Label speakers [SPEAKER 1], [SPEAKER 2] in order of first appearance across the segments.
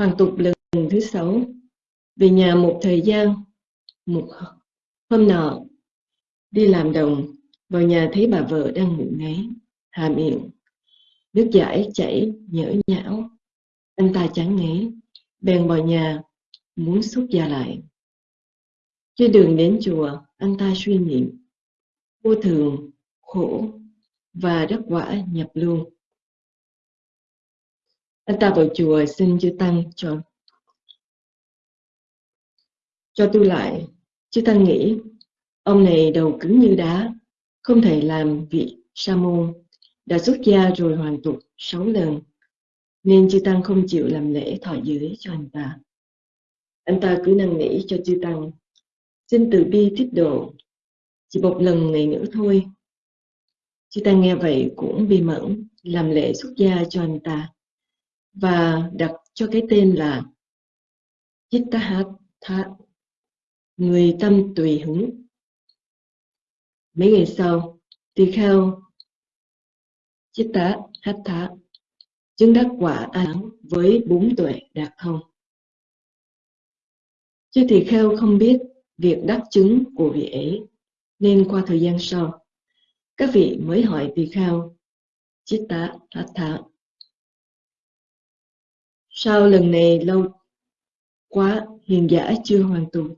[SPEAKER 1] Hoàn tục lần thứ sáu. Về nhà một thời gian Một hôm nọ Đi làm đồng Vào nhà thấy bà vợ đang ngủ ngáy Hà miệng. Nước giải chảy nhỡ nhão. Anh ta chán ngấy Bèn vào nhà Muốn xúc gia lại. Trên đường đến chùa Anh ta suy niệm Vô thường, khổ Và đắc quả nhập luôn anh ta vào chùa xin chư tăng cho cho tu lại. Chư tăng nghĩ, ông này đầu cứng như đá, không thể làm vị sa môn, đã xuất gia rồi hoàn tục sáu lần, nên chư tăng không chịu làm lễ thọ giới cho anh ta. Anh ta cứ năn nỉ cho chư tăng, xin từ bi tiếp độ, chỉ một lần này nữa thôi. Chư tăng nghe vậy cũng bi mẫn, làm lễ xuất gia cho anh ta và đặt cho cái tên là Chittahatha, người tâm tùy hứng. Mấy ngày sau, tỳ kheo Chittahatha chứng đắc quả án với bốn tuệ đạt thông. Chứ tỳ kheo không biết việc đắc chứng của vị ấy, nên qua thời gian sau, các vị mới hỏi tỳ kheo Chittahatha Sao lần này lâu quá hiền giả chưa hoàn tụ?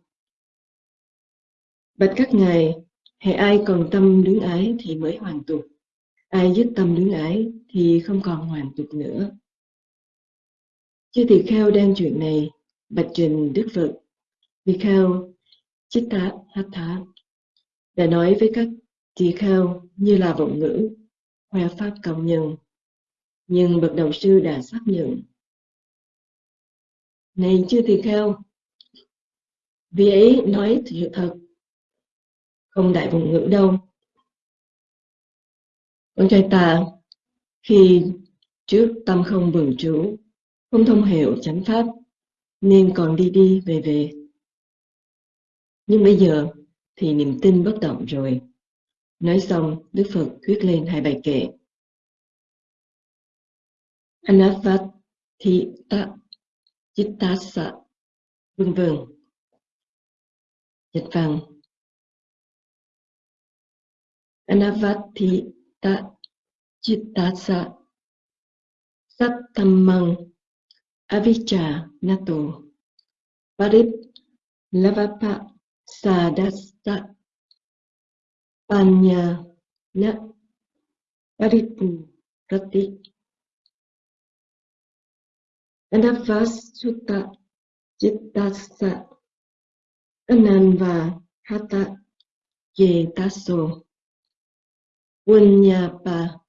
[SPEAKER 1] Bạch các ngài, hệ ai còn tâm luyến ái thì mới hoàn tục. Ai dứt tâm luyến ái thì không còn hoàn tục nữa. Chư tỳ kheo đang chuyện này, bạch trình Đức Phật. Tỳ kheo Chitta Hatha đã nói với các tỳ kheo như là vọng ngữ, khoe pháp công nhân. Nhưng bậc đầu sư đã xác nhận này chưa tỳ kheo vì ấy nói sự thật, không đại vùng ngữ đâu. Con trai ta, khi trước tâm không vườn trú, không thông hiểu chánh pháp, nên còn đi đi về về. Nhưng bây giờ thì niềm tin bất động rồi. Nói xong, đức phật thuyết lên hai bài kệ. Anavat thị ta Chittasa vân vân. Dịch văn Anavati ta Chittasa Sattamang. Avicca Nato. Parip Lavapa Sadasta. Panya Na Paripu Pratik Anavasutta Chittasa Ananva Hata Yetaso Punyapa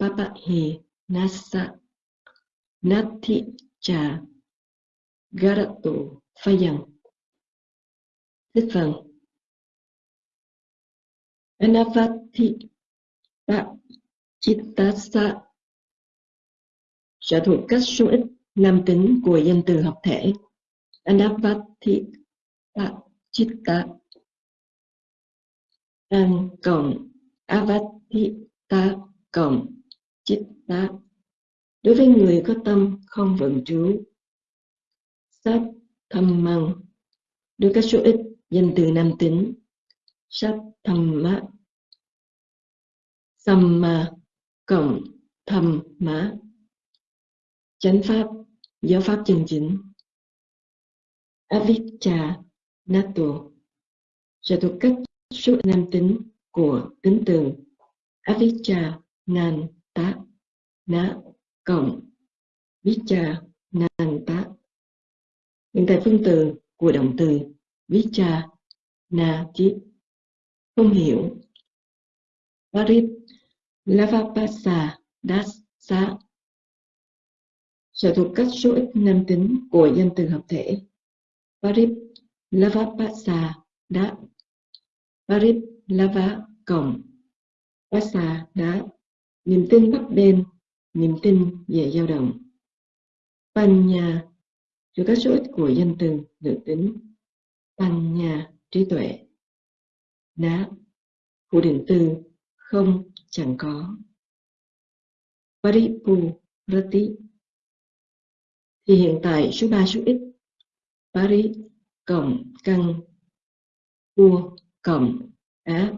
[SPEAKER 1] Papahi Nasa Nati Cha Garato Phayang Thích phần Anavati Ta Chittasa sẽ thuộc cách số ít nam tính của danh từ hợp thể. Anapati Chitta An cộng Avatita cộng Chitta. Đối với người có tâm không vận trú, Sát thầm măng. Đối các số ít danh từ nam tính, Sát thầm mã. Samma cộng thầm mã. Chánh pháp giáo pháp chân chính. Avicca nato sẽ thuộc cách số nam tính của tính từ avicca nan tá ná cộng. Vicca nan tá hiện tại phương từ của động từ Vicca na chi không hiểu. Parit lavapasa dasa sở thuộc các số ít nam tính của danh từ hợp thể. Parip Lavapasa đã Parip Lava cộng Pasa đã niềm tin bấp bên niềm tin về dao động. Panya thuộc các số ít của danh từ nữ tính. Panya trí tuệ. Đá phụ định từ không, chẳng có. Paripu Rati thì hiện tại số 3 số x, Paris cộng căn vua cộng á,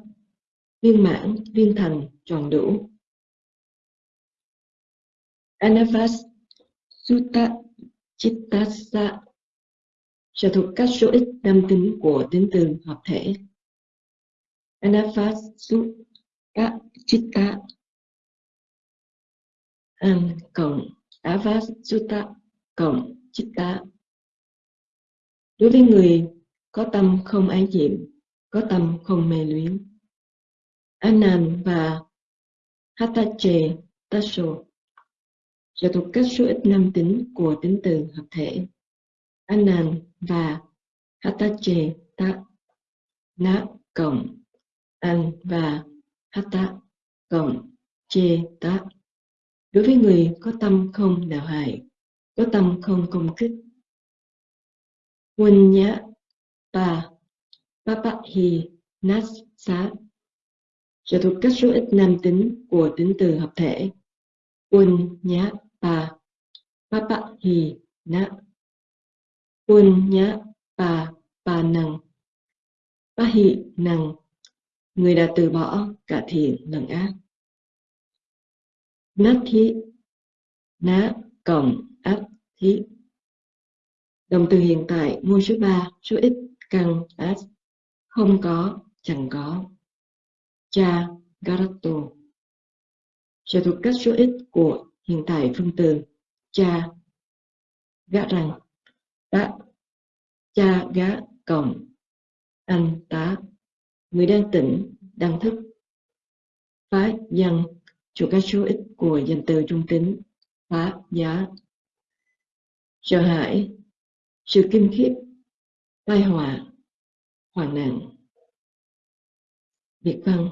[SPEAKER 1] viên mãn, viên thành, tròn đủ Anavas Sutta Chittasa sở thuộc các số ít nam tính của tính từ hợp thể. Anavas Sutta Chitta An cộng Avas Sutta cộng Chitta Đối với người có tâm không ái nhiệm, có tâm không mê luyến. Anan và Hatache Tasso sẽ thuộc các số ít nam tính của tính từ hợp thể. Anan và Hatache Ta Na cộng An và Hata cộng Che Ta Đối với người có tâm không đạo hại, có tâm không công kích. Quân nhã Pa Papa Hi Nas Sa sẽ thuộc các số ít nam tính của tính từ hợp thể. Quân nhá pa papa hi na quân nhã pa pa năng pa hi năng người đã từ bỏ cả thiện lẫn ác nát thi ná cộng thí động từ hiện tại mua số 3 số ít cần as không có, chẳng có. Cha Garato sẽ thuộc cách số ít của hiện tại phân từ cha gã rằng đã cha gã cộng, anh tá, người đang tỉnh, đang thức. Phá dân chủ các số ít của danh từ trung tính, phá giá sợ hãi, sự kinh khiếp, tai họa, hoạn nạn. Việt văn.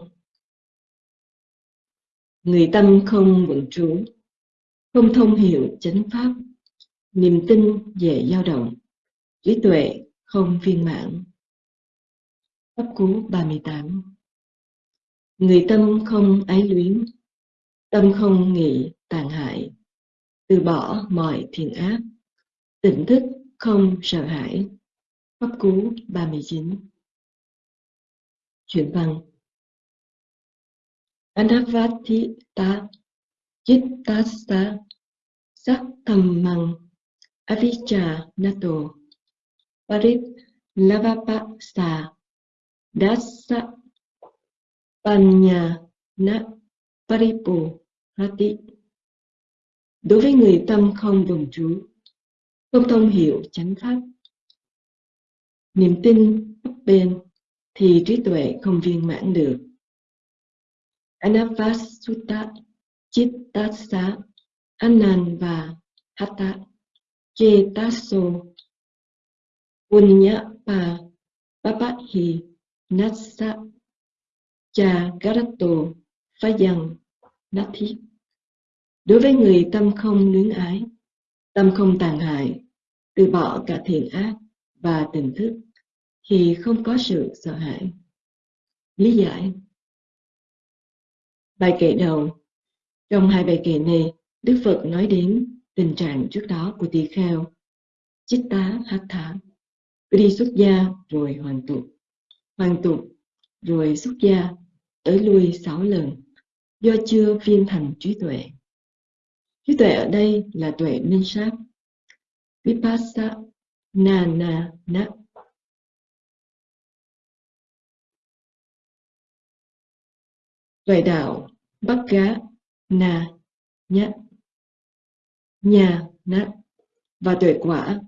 [SPEAKER 1] Người tâm không vững trú, Không thông hiểu chánh pháp, Niềm tin dễ dao động, Trí tuệ không viên mãn. Pháp cú 38 Người tâm không ái luyến, Tâm không nghĩ tàn hại, Từ bỏ mọi thiện ác. Tỉnh thức không sợ hãi. Pháp cú 39 Chuyển văn. Anavatita thầm saktamang avijja nato parit lavapasa dasa panya na paripo rati đối với người tâm không đồng trú không thông hiểu chánh pháp niềm tin bấp bền thì trí tuệ không viên mãn được. Anavasutta Chittasa Anand Hatha punya Punyapa Papahi Nassa Cha Garato Phayang Nathi. Đối với người tâm không nướng ái, tâm không tàn hại, từ bỏ cả thiện ác và tình thức, thì không có sự sợ hãi. Lý giải. Bài kệ đầu. Trong hai bài kệ này, Đức Phật nói đến tình trạng trước đó của tỳ kheo, Chitta Hatha, đi xuất gia rồi hoàn tục, hoàn tục rồi xuất gia, tới lui sáu lần, do chưa viên thành trí tuệ. Trí tuệ ở đây là tuệ minh sát, vipassana, na na tuệ đạo bắc gá na nhá. Nhà nát và tuệ quả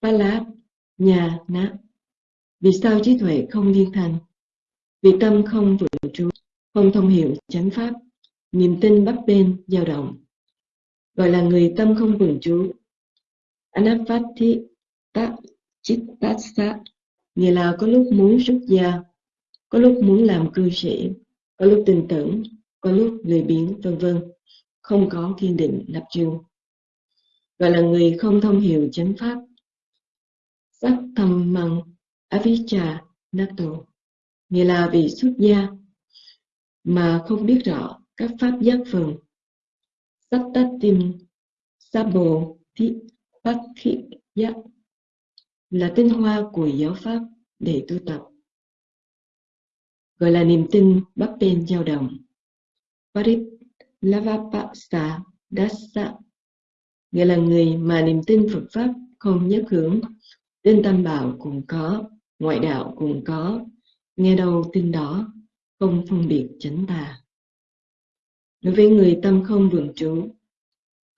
[SPEAKER 1] ba lá nhà nát vì sao trí tuệ không liên thành? Vì tâm không vượng trụ không thông hiểu chánh pháp. Niềm tin bấp bên dao động gọi là người tâm không vững trụ anapati ta chittasa nghĩa là có lúc muốn xuất gia có lúc muốn làm cư sĩ có lúc tin tưởng, có lúc lười biếng, vân vân, không có kiên định lập trường. Gọi là người không thông hiểu chánh pháp. Sắc thầm mặn avicca nato, nghĩa là vì xuất gia mà không biết rõ các pháp giác phần. Sắc sabo, thi Pakhiya dạ là tinh hoa của giáo pháp để tu tập. Gọi là niềm tin bắp bên dao động Parit Lavapasa Dasa, nghĩa là người mà niềm tin Phật Pháp không nhất hướng. Tin tam bảo cũng có, ngoại đạo cũng có. Nghe đâu tin đó, không phân biệt chánh tà đối với người tâm không vượng trụ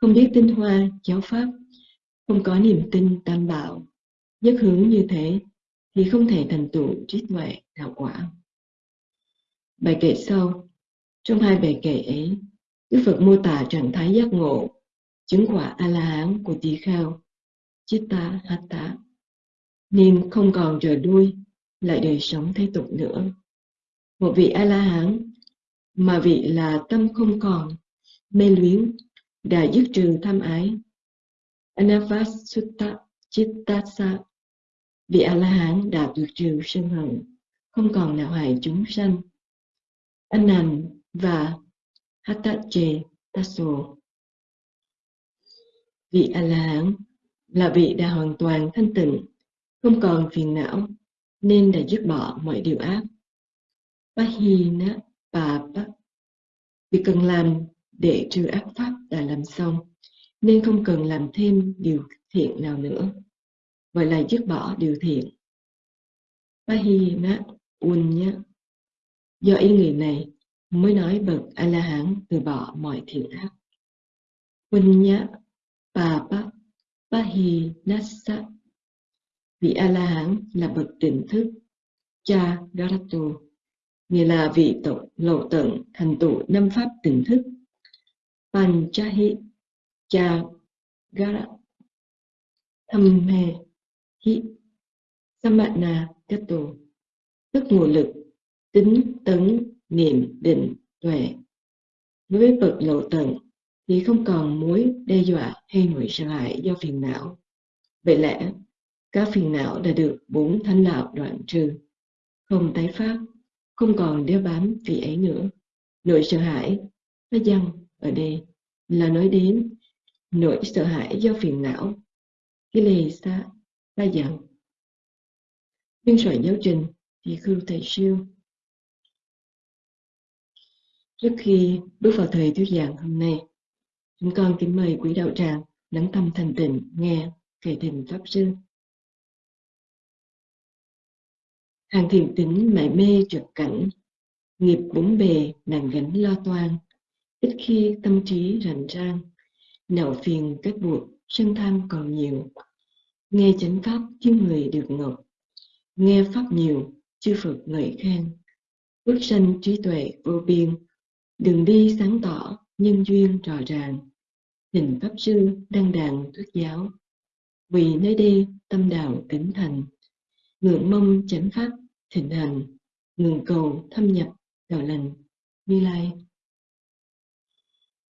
[SPEAKER 1] không biết tinh hoa, giáo pháp, không có niềm tin tam bảo, nhất hướng như thế thì không thể thành tựu trí tuệ đạo quả. Bài kệ sau, trong hai bài kệ ấy, đức phật mô tả trạng thái giác ngộ, chứng quả a la hán của tỳ kheo chitta hatta nên không còn rời đuôi, lại đời sống thế tục nữa. Một vị a la hán mà vị là tâm không còn, mê luyến, đã dứt trừ tham ái. Anavasutta chittasa, vị a la hán đã tuyệt trừ sân hận, không còn nào hại chúng sanh. Anan và hatache tasso. Vị a la hán là vị đã hoàn toàn thanh tịnh, không còn phiền não, nên đã dứt bỏ mọi điều ác. Pahina Papa Việc cần làm để trừ ác pháp đã làm xong, nên không cần làm thêm điều thiện nào nữa Vậy là dứt bỏ điều thiện. Pahina Unya Do ý nghĩa này mới nói bậc A-la-hán từ bỏ mọi thiện ác. Unya Papa Pahinasa Vị A-la-hán là bậc tỉnh thức, Cha Garato nghĩa là vị tộc lậu tận thành tựu năm pháp tỉnh thức. Panchahi Cha Gara, Thâm He Hi Samana Kato tức nguồn lực, tính tấn, niệm, định, tuệ. Đối với bậc lậu tận, thì không còn mối đe dọa hay nỗi sợ hãi do phiền não. Vậy lẽ, các phiền não đã được bốn thánh đạo đoạn trừ. Không tái phát không còn đeo bám vị ấy nữa. Nỗi sợ hãi, nó dăng ở đây, là nói đến nỗi sợ hãi do phiền não. Cái lề xa đa dặn biên soạn giáo trình thì khưu thầy siêu. Trước khi bước vào thời thuyết giảng hôm nay, chúng con kính mời quý đạo tràng lắng tâm thành tịnh nghe kể tình pháp sư. Hàng thiền tính mải mê trượt cảnh, nghiệp bốn bề nàng gánh lo toan. Ít khi tâm trí rành rang nạo phiền kết buộc sân tham còn nhiều. Nghe chánh pháp chứ người được ngọc, nghe pháp nhiều chư phật ngợi khen. Bước sanh trí tuệ vô biên, đường đi sáng tỏ nhân duyên rõ ràng. Hình pháp sư đăng đàn thuyết giáo, vì nơi đây tâm đạo kính thành. Ngưỡng mong chánh pháp thịnh hành ngừng cầu, thâm nhập đạo lành, như lai.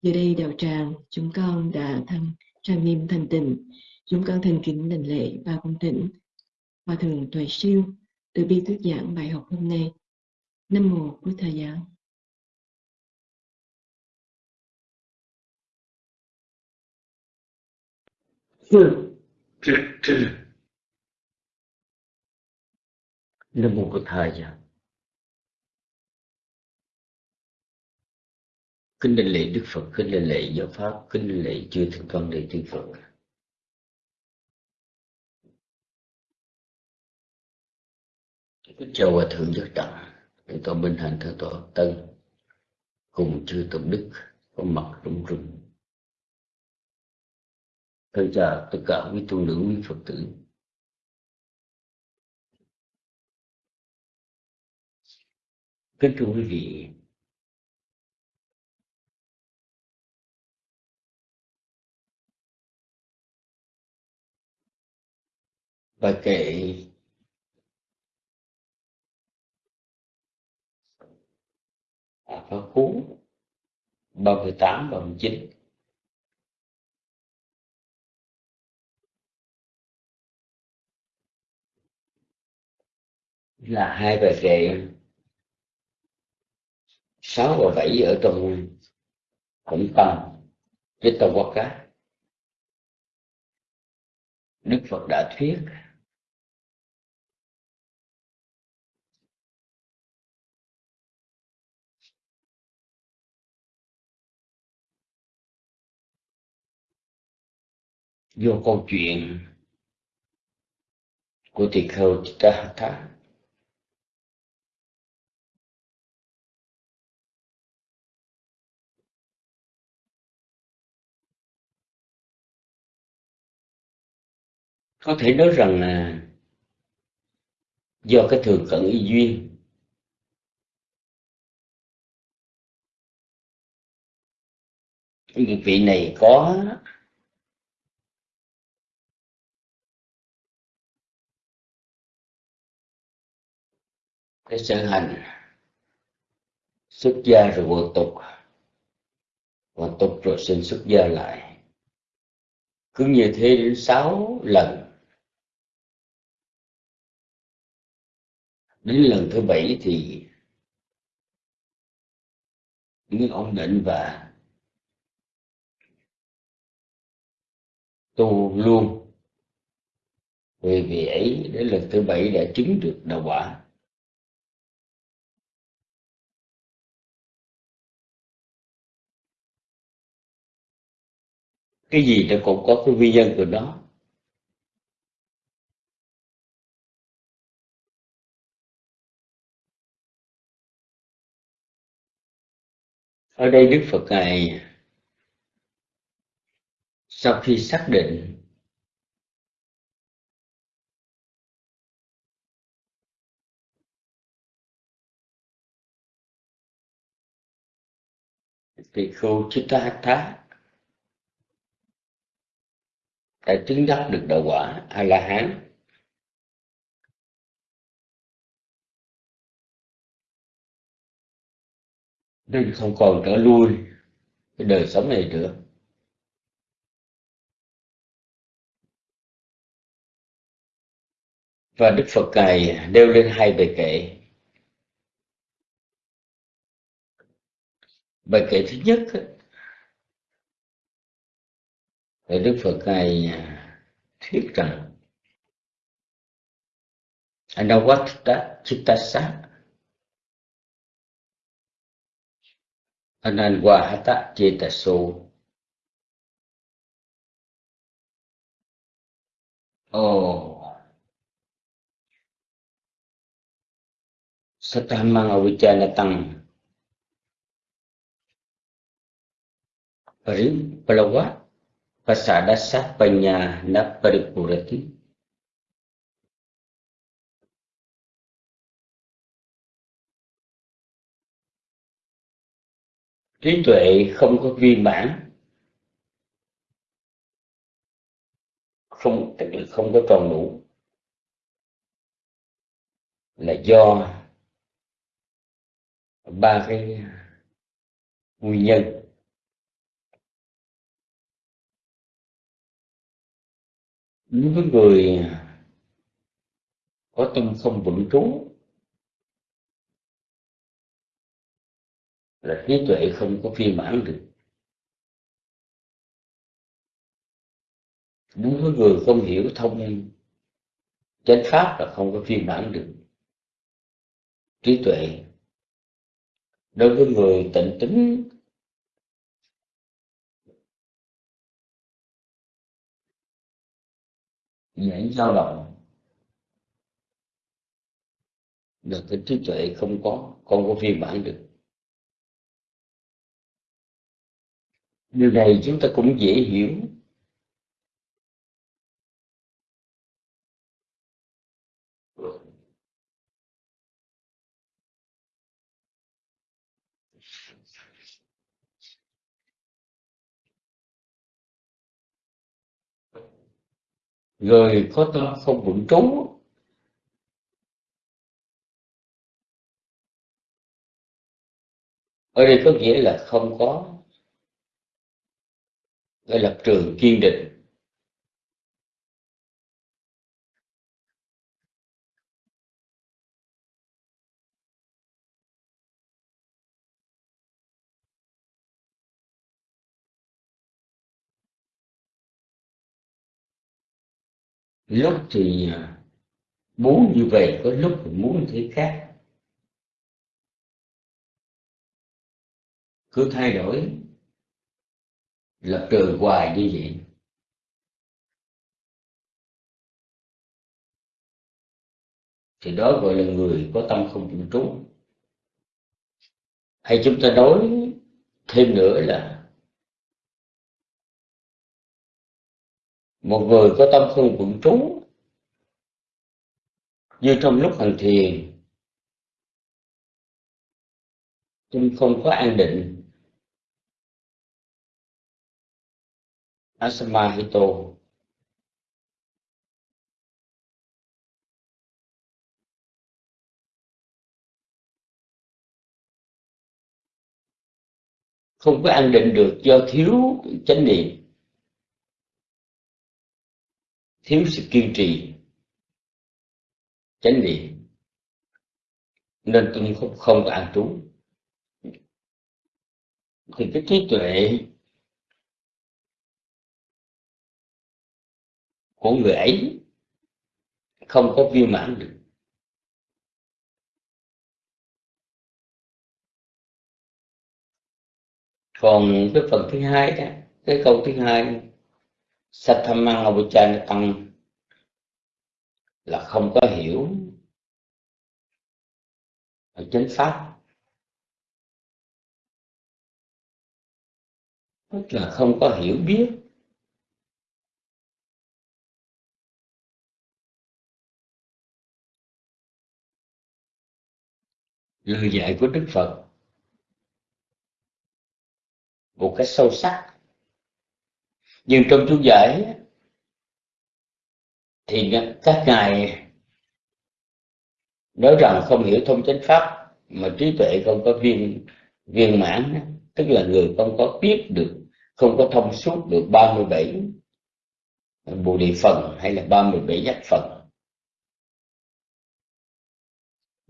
[SPEAKER 1] Giờ đây đạo tràng, chúng con đã thăng trang nghiêm thành tịnh, chúng con thành kính đảnh lễ và cung thỉnh, hòa thượng tuệ siêu từ bi thuyết giảng bài học hôm nay. Nam mô bổn thầy giáo
[SPEAKER 2] là một cái thời gian Kính đình lễ Đức Phật, kính đình lễ giáo pháp, kính đình lễ chư thượng con đệ tử Phật. Kính chào hòa thượng giác trọng để tôi Minh Hạnh, theo tổ Tân, cùng chư tổng đức có mặt rung rung. Thân chào tất cả quý tu nữ quý Phật tử kính thưa quý vị bài kệ à, phá cú 38 39 là hai bài kệ sáu và bảy ở trong cũng tâm, với tâm quốc cá đức phật đã thuyết. Vô câu chuyện của tỳ kheo Chittahatha có thể nói rằng là do cái thường cận y duyên. Vị này có cái sở hành xuất gia rồi vô tục. Hoàn tục rồi xin xuất gia lại. Cứ như thế đến sáu lần. Đến lần thứ bảy thì mới ổn định và tu luôn vì vì ấy đến lần thứ bảy đã chứng được đạo quả. Cái gì nó cũng có cái nguyên nhân của nó. Ở đây đức phật ngài sau khi xác định thì khu thá đã chứng đắc được đạo quả a la hán nên không còn trở lui. Cái đời sống này nữa. Và đức phật ngài nêu lên hai bài kệ bài kệ thứ nhất thì đức phật ngài thuyết rằng anavatta chittasa อนันวาหตะเจตโสโอ oh. setelah mengawinkan tentang beri pelawa pasada sah penyana peripurati trí tuệ không có viên mãn. Không, tức là không có tròn đủ. Là do ba cái nguyên nhân. Đối với người có tâm không vững trú là trí tuệ không có viên mãn được. Đối với người không hiểu thông chánh pháp là không có viên mãn được. Trí tuệ đối với người tịnh tính dễ dao động là cái trí tuệ không có không có viên mãn được. Điều này chúng ta cũng dễ hiểu. Người có tâm không vững trú. Ở đây có nghĩa là không có cái lập trường kiên định. Lúc thì à, muốn như vậy, có lúc thì muốn thế khác. Cứ thay đổi lập trường hoài như vậy. Thì đó gọi là người có tâm không chịu trú hay chúng ta nói thêm nữa là một người có tâm không vững trú như trong lúc hành thiền tâm không có an định. Asama hito không có an định được do thiếu chánh niệm. Thiếu sự kiên trì. Chánh niệm. Nên tôi không không có an trú. Thì cái trí tuệ của người ấy không có viên mãn được. Còn cái phần thứ hai đó, cái câu thứ hai Sathamang Avicana Tăng là không có hiểu chánh pháp. Tức là không có hiểu biết. Lời dạy của Đức Phật, một cách sâu sắc. Nhưng trong chú giải thì các ngài nói rằng không hiểu thông chánh pháp, mà trí tuệ không có viên viên mãn tức là người không có biết được, không có thông suốt được 37 bồ đề phần hay là 37 giác phần.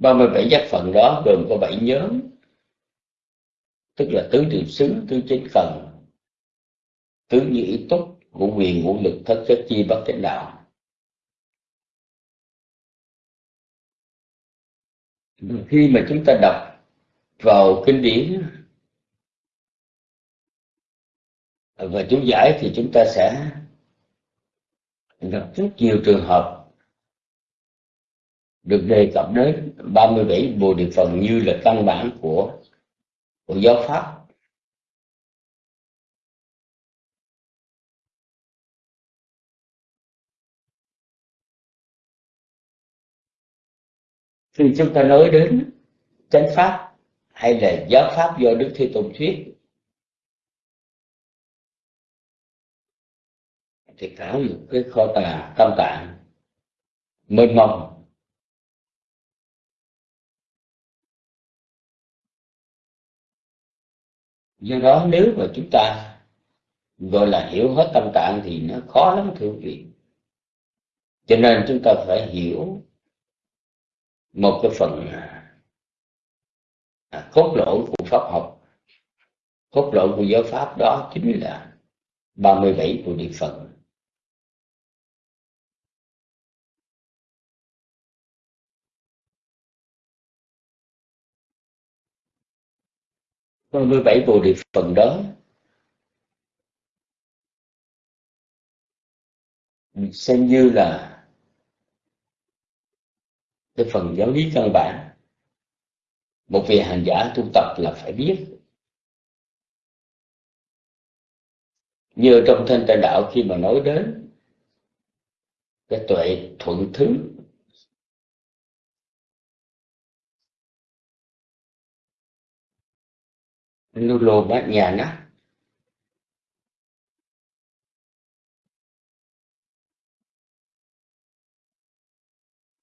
[SPEAKER 2] 37 giác phần đó gồm có 7 nhóm. Tức là tứ điều xứ, tứ chính phần tứ như ý túc, ngũ quyền, ngũ lực, thất chất chi, bất chánh đạo. Khi mà chúng ta đọc vào kinh điển và chú giải thì chúng ta sẽ gặp rất nhiều trường hợp được đề cập đến 37 bồ đề phần như là căn bản của của giáo pháp. Khi chúng ta nói đến chánh pháp hay là giáo pháp do đức thế tôn thuyết, thì cả một cái kho tàng tâm tạng mênh mông. do đó nếu mà chúng ta gọi là hiểu hết tâm tạng thì nó khó lắm thưa quý vị. Cho nên chúng ta phải hiểu một cái phần à, cốt lõi của pháp học. Cốt lõi của giáo pháp đó chính là 37 của địa phận 37 Bồ Đề Phần đó. Mình xem như là cái phần giáo lý căn bản. Một vị hành giả tu tập là phải biết. Như trong thanh tịnh đạo khi mà nói đến cái tuệ thuận thứ Nulo bát nhà nó.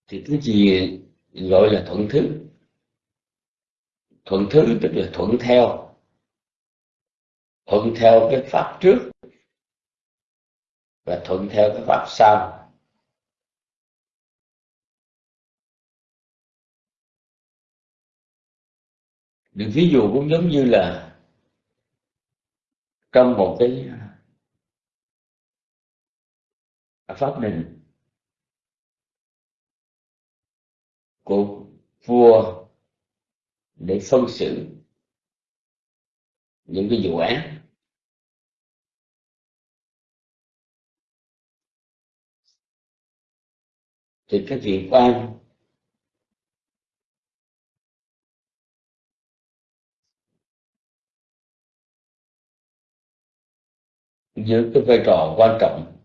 [SPEAKER 2] Thì cái gì gọi là thuận thứ? Thuận thứ tức là thuận theo. Thuận theo cái pháp trước và thuận theo cái pháp sau. những ví dụ cũng giống như là trong một cái à, pháp đình của vua để phân xử những cái vụ án. Thì cái việc quan giữ cái vai trò quan trọng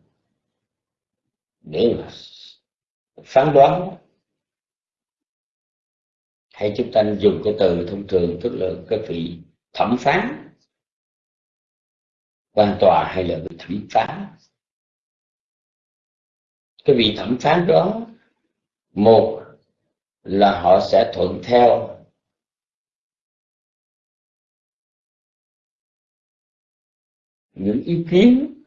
[SPEAKER 2] để là phán đoán, hay chúng ta dùng cái từ thông thường, tức là cái vị thẩm phán, quan tòa hay là vị thẩm phán. Cái vị thẩm phán đó, một là họ sẽ thuận theo những ý kiến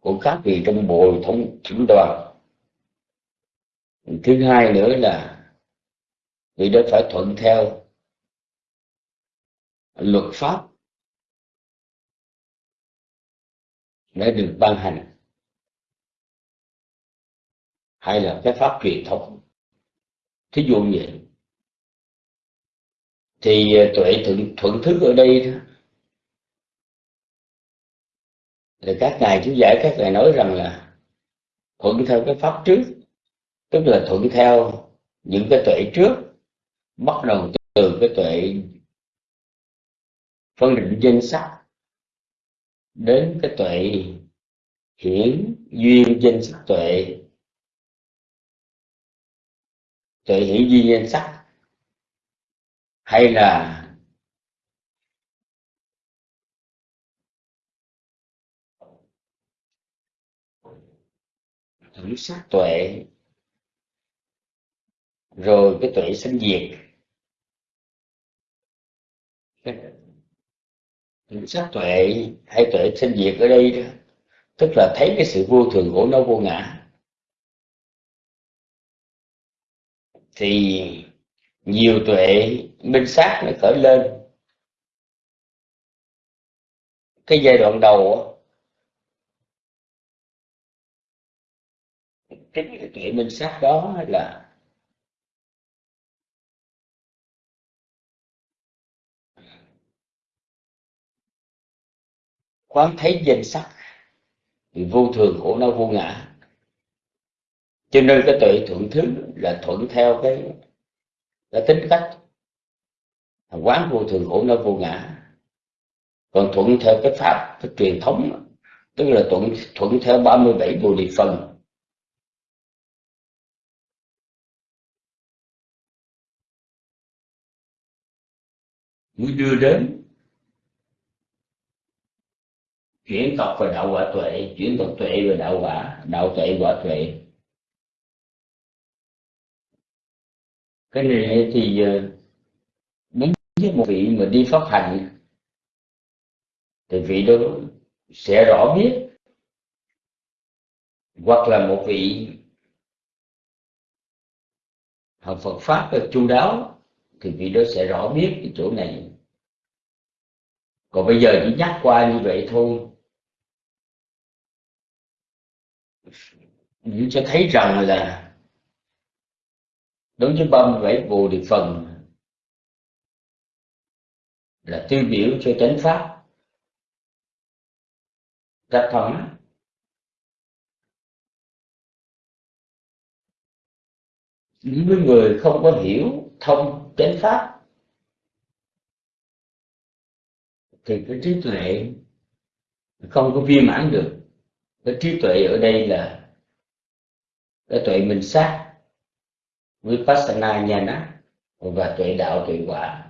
[SPEAKER 2] của các vị trong bộ thống trưởng đoàn. Thứ hai nữa là vị đó phải thuận theo luật pháp đã được ban hành hay là cái pháp truyền thống. Thí dụ như vậy thì tuệ thuận, thuận thức ở đây thì các ngài chú giải, các ngài nói rằng là thuận theo cái pháp trước, tức là thuận theo những cái tuệ trước, bắt đầu từ cái tuệ phân định danh sắc đến cái tuệ hiển duyên danh sắc tuệ. Tuệ hiển duyên danh sắc hay là thử sắc tuệ. Rồi cái tuệ sinh diệt. Thử sắc tuệ hay tuệ sinh diệt ở đây đó. Tức là thấy cái sự vô thường của nó vô ngã. Thì nhiều tuệ minh sát nó khởi lên. Cái giai đoạn đầu minh sát đó là quán thấy danh sắc, thì vô thường khổ não vô ngã. Cho nên cái tuệ thuận thứ là thuận theo cái cái tính cách. Quán vô thường khổ não vô ngã. Còn thuận theo cái pháp, cái truyền thống, tức là thuận thuận theo 37 bồ đề phần. Mới đưa đến chuyển tộc và đạo quả tuệ chuyển tộc tuệ và đạo quả đạo tuệ quả tuệ. Cái này thì ờ, đúng với một vị mà đi pháp hành thì vị đó sẽ rõ biết. Hoặc là một vị học Phật pháp chu đáo thì vị đó sẽ rõ biết cái chỗ này. Còn bây giờ chỉ nhắc qua như vậy thôi. Cũng cho thấy rằng là đối với 37 bồ đề phần là tiêu biểu cho chánh pháp. Rất thống những người không có hiểu thông chánh pháp. Thì cái trí tuệ không có viên mãn được. Cái trí tuệ ở đây là cái tuệ mình sát Vipassana Nhana và tuệ đạo tuệ quả.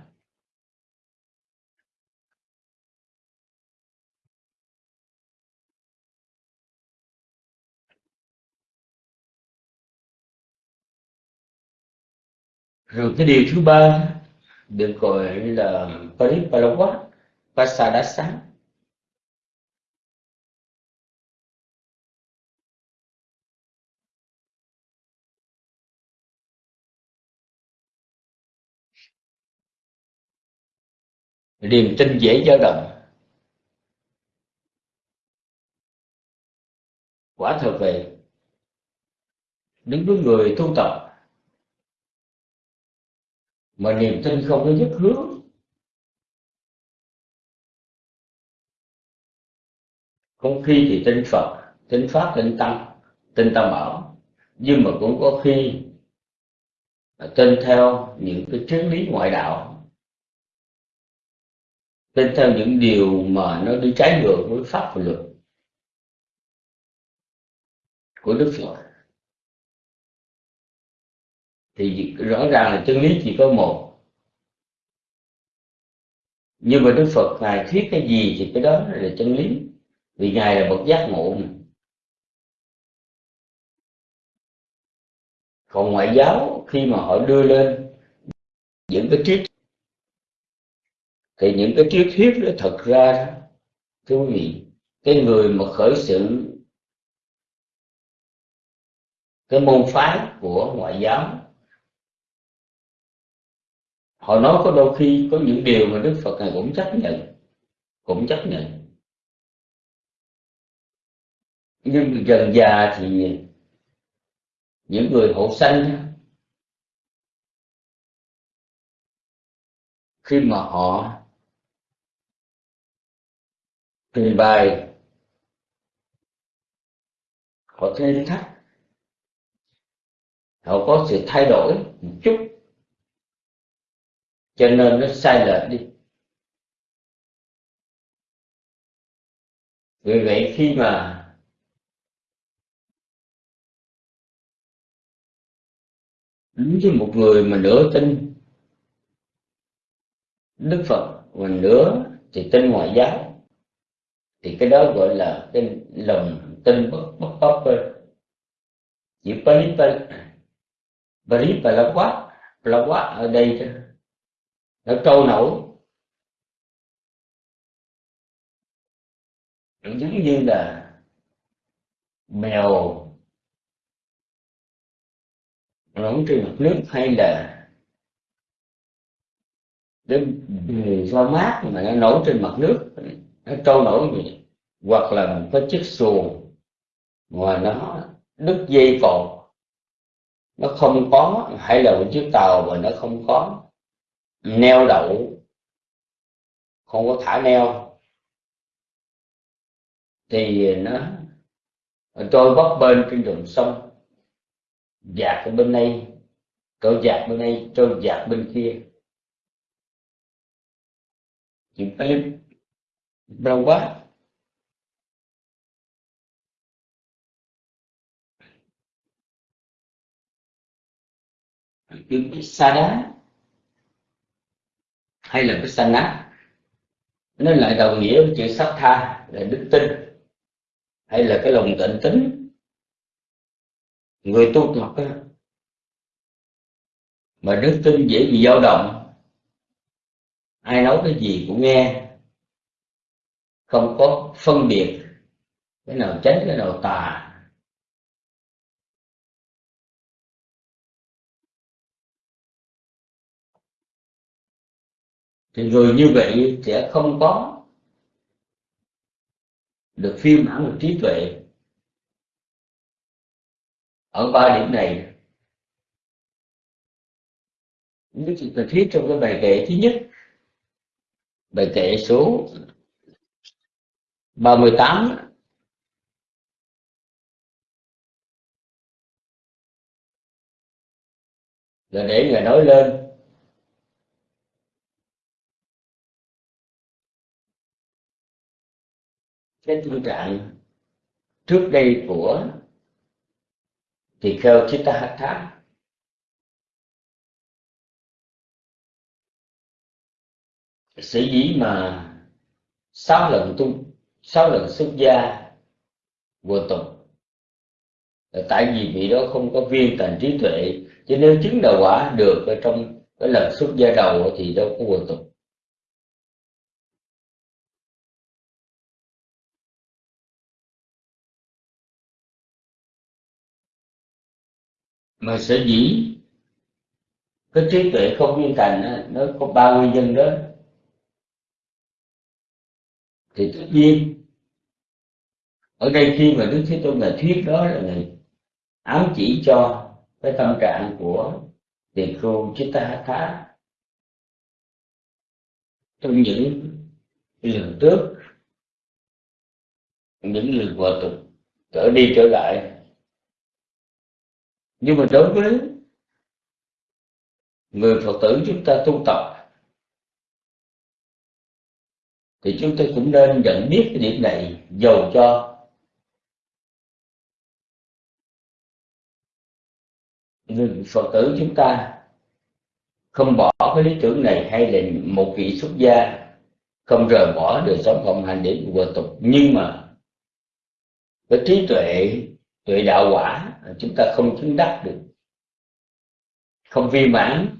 [SPEAKER 2] Rồi cái điều thứ ba, được gọi là Paripalawa Pasadasa. Niềm tin dễ dao động. Quả thật vậy, đứng người tu tập mà niềm tin không có nhất hướng. Có khi thì tin Phật, tin Pháp, tin Tăng, tin Tam Bảo. Nhưng mà cũng có khi tin theo những cái triết lý ngoại đạo. Tin theo những điều mà nó đi trái ngược với pháp và luật của Đức Phật thì rõ ràng là chân lý chỉ có một. Nhưng mà Đức Phật ngài thuyết cái gì thì cái đó là chân lý. Vì ngài là bậc giác ngộ còn ngoại giáo khi mà họ đưa lên những cái triết thì những cái triết thuyết đó thật ra, thưa quý vị, cái người mà khởi sự cái môn phái của ngoại giáo họ nói có đôi khi có những điều mà đức phật này cũng chấp nhận, cũng chấp nhận. Nhưng dần già thì những người hộ sanh khi mà họ trình bày, họ thêm thắt, họ có sự thay đổi một chút cho nên nó sai lệch đi. Vì vậy khi mà đúng với một người mà nửa tin Đức Phật và nửa thì tin ngoại giáo, thì cái đó gọi là cái lòng tin bất bất bất chỉ Pali Pali là quá là quá ở đây nó trâu nổi. Giống như là mèo nổi trên mặt nước hay là đến do mát mà nó nổi trên mặt nước. Nó trôi nổi vậy. Hoặc là một cái chiếc xuồng mà nó đứt dây cột. Nó không có, hay là một chiếc tàu mà nó không có neo đậu. Không có thả neo. Thì nó trôi bấp bên trên đường sông. Dạt ở bên đây. Tôi dạt bên đây trôi dạt bên kia. Chuyện em đau quá. Cái xa đá hay là cái sanh nát nó lại đồng nghĩa với chữ sát tha là đức tin, hay là cái lòng tịnh tính. Người tu tập mà đức tin dễ bị dao động, ai nói cái gì cũng nghe, không có phân biệt cái nào tránh cái nào tà. Thì rồi như vậy sẽ không có được phiên bản được trí tuệ. Ở ba điểm này, những sự cần thiết trong cái bài kệ thứ nhất, bài kệ số 38 là để người nói lên. Cái tư trạng trước đây của thì kheo Chittahatha sở dĩ mà sáu lần tu sáu lần xuất gia vừa tục là tại vì vị đó không có viên thành trí tuệ chứ nếu chứng đạo quả được ở trong cái lần xuất gia đầu thì đâu có vừa tục mà sở dĩ cái trí tuệ không viên thành nó có ba nguyên nhân đó. Thì tất nhiên, ở đây khi mà đức thế tôn là thuyết đó là người ám chỉ cho cái tâm trạng của tiền chúng chitta hatha trong những lần trước những lần hòa tục, trở đi trở lại nhưng mà đối với người phật tử chúng ta tu tập, thì chúng ta cũng nên nhận biết cái điểm này dầu cho người phật tử chúng ta không bỏ cái lý tưởng này hay là một vị xuất gia không rời bỏ đời sống cộng hành để của tục. Nhưng mà với trí tuệ tuệ đạo quả chúng ta không chứng đắc được. Không vi mãn.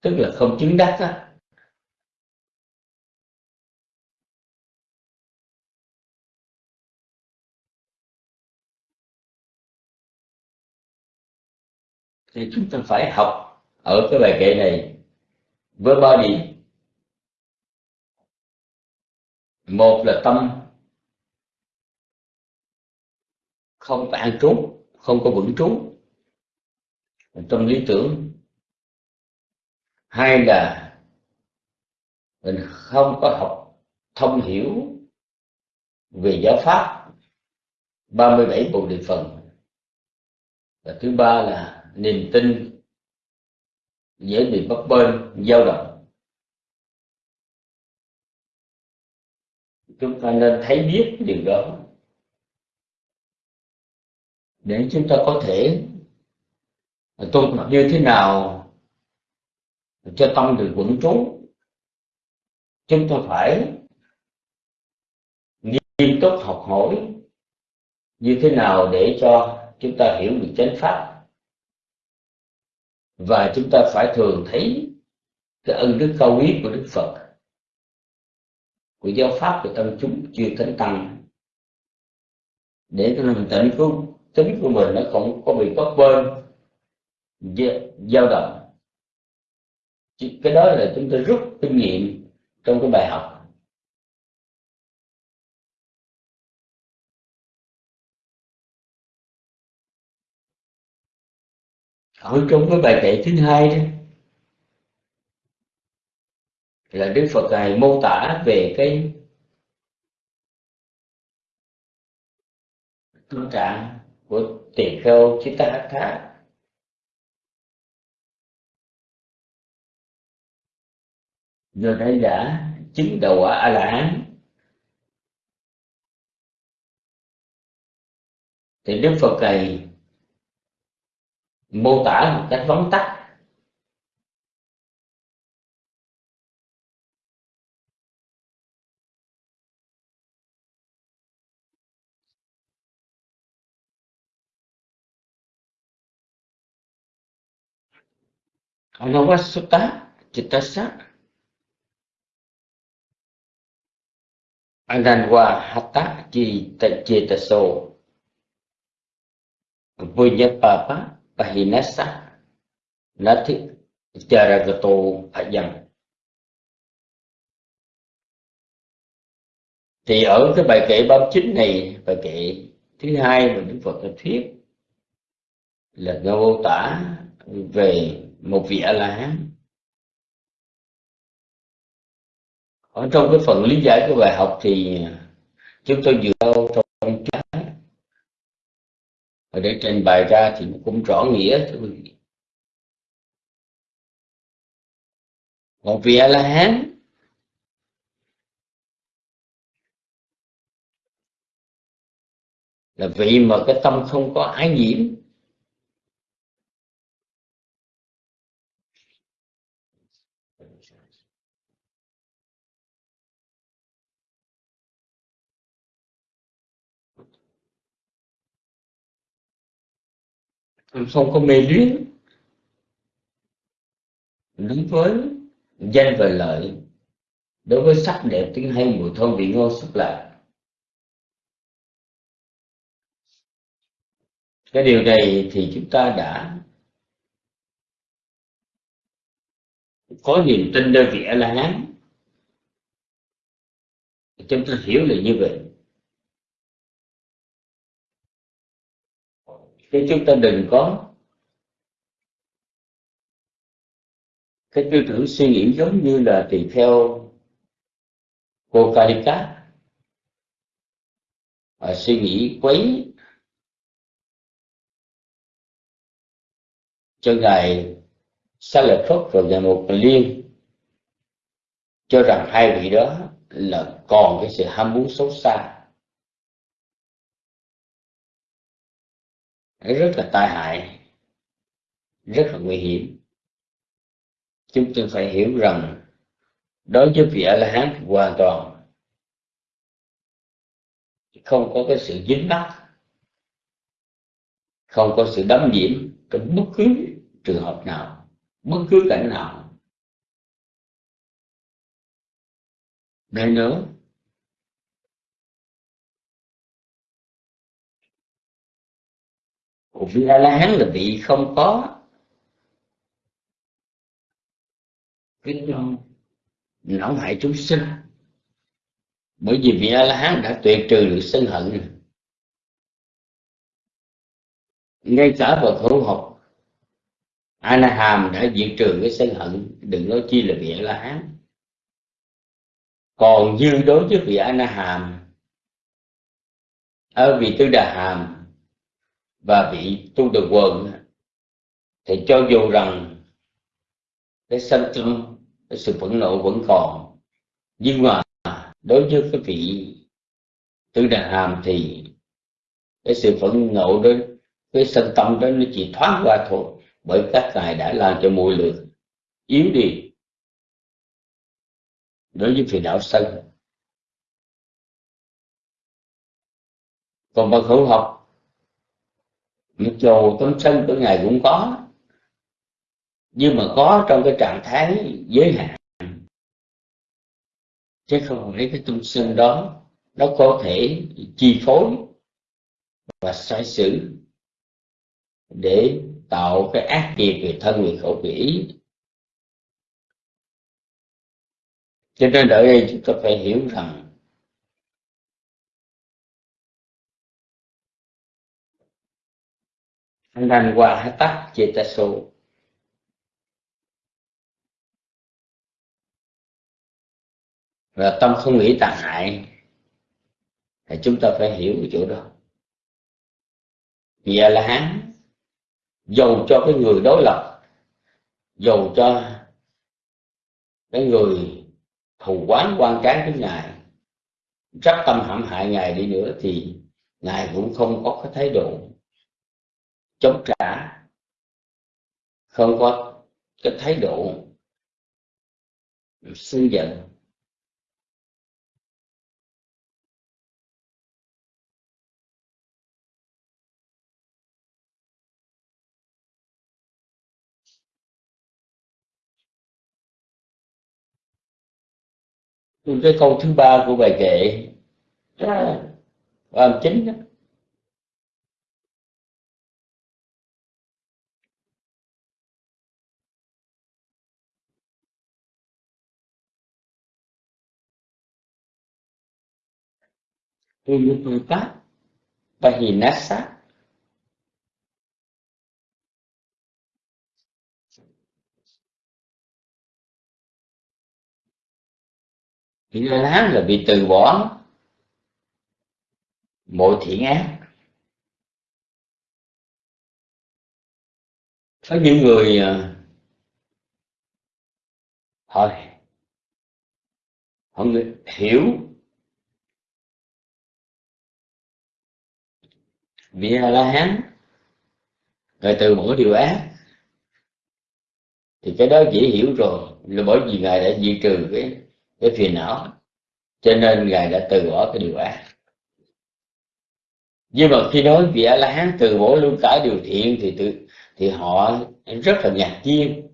[SPEAKER 2] Tức là không chứng đắc á. Thì chúng ta phải học ở cái bài kệ này. Với ba một là tâm. Không có an trú không có vững trú trong lý tưởng. Hai là mình không có học thông hiểu về giáo pháp. 37 bộ địa phần. Và thứ ba là niềm tin dễ bị bấp bênh, dao động. Chúng ta nên thấy biết điều đó để chúng ta có thể tu tập như thế nào cho tâm được vững trú, chúng ta phải nghiêm túc học hỏi như thế nào để cho chúng ta hiểu được chánh pháp. Và chúng ta phải thường thấy cái ân đức cao quý của đức phật, của giáo pháp của tâm chúng chưa thánh tăng. Để cho lòng tịnh của tính của mình nó không có bị bấp bênh dao động. Cái đó là chúng ta rút kinh nghiệm trong cái bài học. Ở trong cái bài kệ thứ hai đó là đức phật ngài mô tả về cái tâm trạng của tỳ kheo Chitta rồi đây đã chứng đầu quả a la hán thì đức phật này mô tả một cách vắn tắt anavasuta chitasa. Ananwa Hatta Chetaso Punyapapa Pahinasa Nati jaragato Phayam Thì ở cái bài kệ 39 này, bài kệ thứ hai mà Đức Phật đã thuyết là mô tả về một vị a la hán. Ở trong cái phần lý giải của bài học thì chúng tôi dựa trong cái để trình bày ra thì cũng rõ nghĩa, thưa quý vị. Một vị a la hán. Là vị mà cái tâm không có ái nhiễm. Không có mê luyến đối với danh và lợi. Đối với sắc đẹp tiếng hay mùi thơm vị ngon xúc lạc. Cái điều này thì chúng ta đã có niềm tin nơi vị a la hán. Chúng ta hiểu là như vậy. Chứ chúng ta đừng có cái tư tưởng suy nghĩ giống như là tùy theo cô Kalika và suy nghĩ quấy cho ngài sa lợi phất và ngài một liên, cho rằng hai vị đó là còn cái sự ham muốn xấu xa. Rất là tai hại, rất là nguy hiểm. Chúng tôi phải hiểu rằng đối với vị a la hán hoàn toàn không có cái sự dính mắc, không có sự đắm nhiễm trong bất cứ trường hợp nào, bất cứ cảnh nào. Đây nữa vị a la hán là vị không có. Cái não hại chúng sinh. Bởi vì vị a la hán đã tuyệt trừ được sân hận. Ngay cả vào thủ học Anna Hàm đã diệt trừ cái sân hận, đừng nói chi là vị a la hán còn như đối với vị Anaham ở vị tư đà hàm và vị tu được quần thì cho dù rằng cái sân tâm cái sự phẫn nộ vẫn còn, nhưng mà đối với cái vị tư đà hàm thì cái sự phẫn nộ đó, cái sân tâm đó nó chỉ thoáng qua thôi, bởi các ngài đã làm cho mùi lượt yếu đi. Đối với phiền não sân. Còn bậc hữu học mặc dù tâm sân của ngài cũng có. Nhưng mà có trong cái trạng thái giới hạn. Chứ không phải cái tâm sân đó, nó có thể chi phối và sai sử để tạo cái ác nghiệp về thân, về khẩu về ý cho nên ở đây chúng ta phải hiểu rằng nan qua tắc số? Và tâm không nghĩ tàn hại, thì chúng ta phải hiểu cái chỗ đó. Vì là hán dầu cho cái người đối lập, dầu cho cái người thù quán quan cán với ngài, rất tâm hãm hại ngài đi nữa thì ngài cũng không có cái thái độ chống trả không có cái thái độ sân giận. Cái câu thứ ba của bài kệ âm chính đó Uyututa Pahinasa Thì lán là bị từ bỏ mọi thiện ác. Có những người à, họ họ hiểu vị a la hán rồi từ bỏ điều ác. Thì cái đó dễ hiểu rồi, là bởi vì ngài đã diệt trừ cái cái phiền não, cho nên ngài đã từ bỏ cái điều ác. Nhưng mà khi nói vị a la hán từ bỏ luôn cả điều thiện, thì tự, thì họ rất là ngạc nhiên.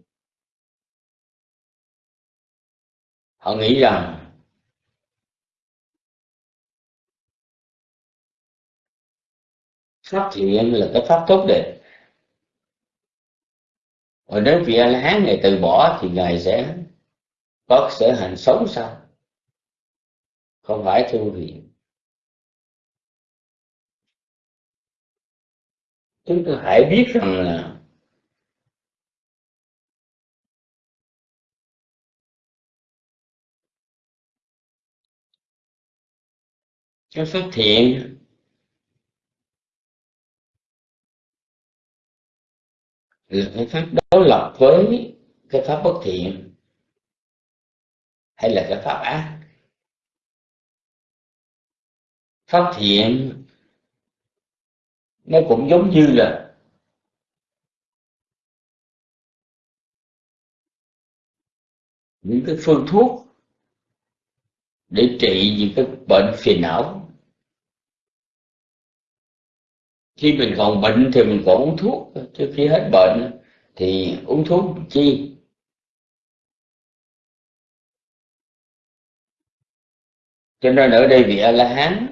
[SPEAKER 2] Họ nghĩ rằng pháp thiện là cái pháp tốt đẹp. Và nếu vị a la hán này từ bỏ thì ngài sẽ có sở hành xấu sao? Không phải thương vị chúng ta hãy biết rằng là cái phát thiện là cái pháp đối lập với cái pháp bất thiện, hay là cái pháp ác. Pháp thiện nó cũng giống như là những cái phương thuốc để trị những cái bệnh phiền não. Khi mình còn bệnh thì mình còn uống thuốc, chứ khi hết bệnh thì uống thuốc chi? Cho nên ở đây vị a la hán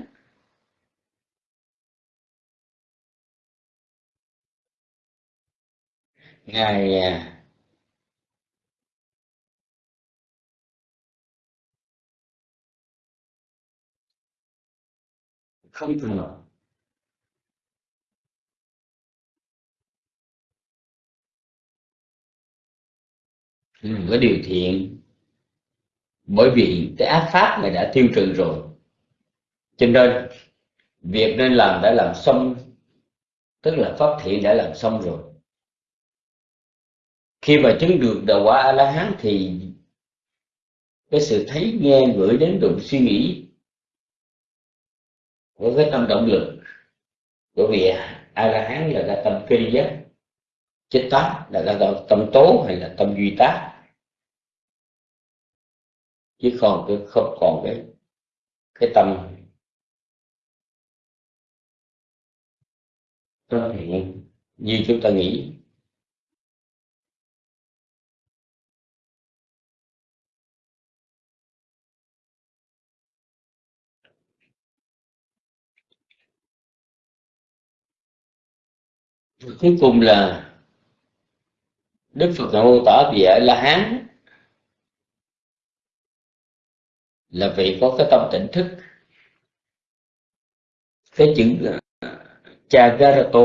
[SPEAKER 2] ngài à, không thường. Ừ, có điều thiện. Bởi vì cái ác pháp này đã tiêu trừ rồi. Cho nên, việc nên làm đã làm xong, tức là pháp thiện đã làm xong rồi. Khi mà chứng được đạo quả a la hán thì cái sự thấy, nghe gửi đến đụng suy nghĩ của cái tâm động lực, bởi vì a la hán là cái tâm kinh giác chết tác là cái tâm tố hay là tâm duy tác chứ còn cái không còn cái cái tâm tâm thiện như chúng ta nghĩ. Cuối cùng là đức phật mô tả về la hán. Là vị có cái tâm tỉnh thức. Cái chữ Chagarato.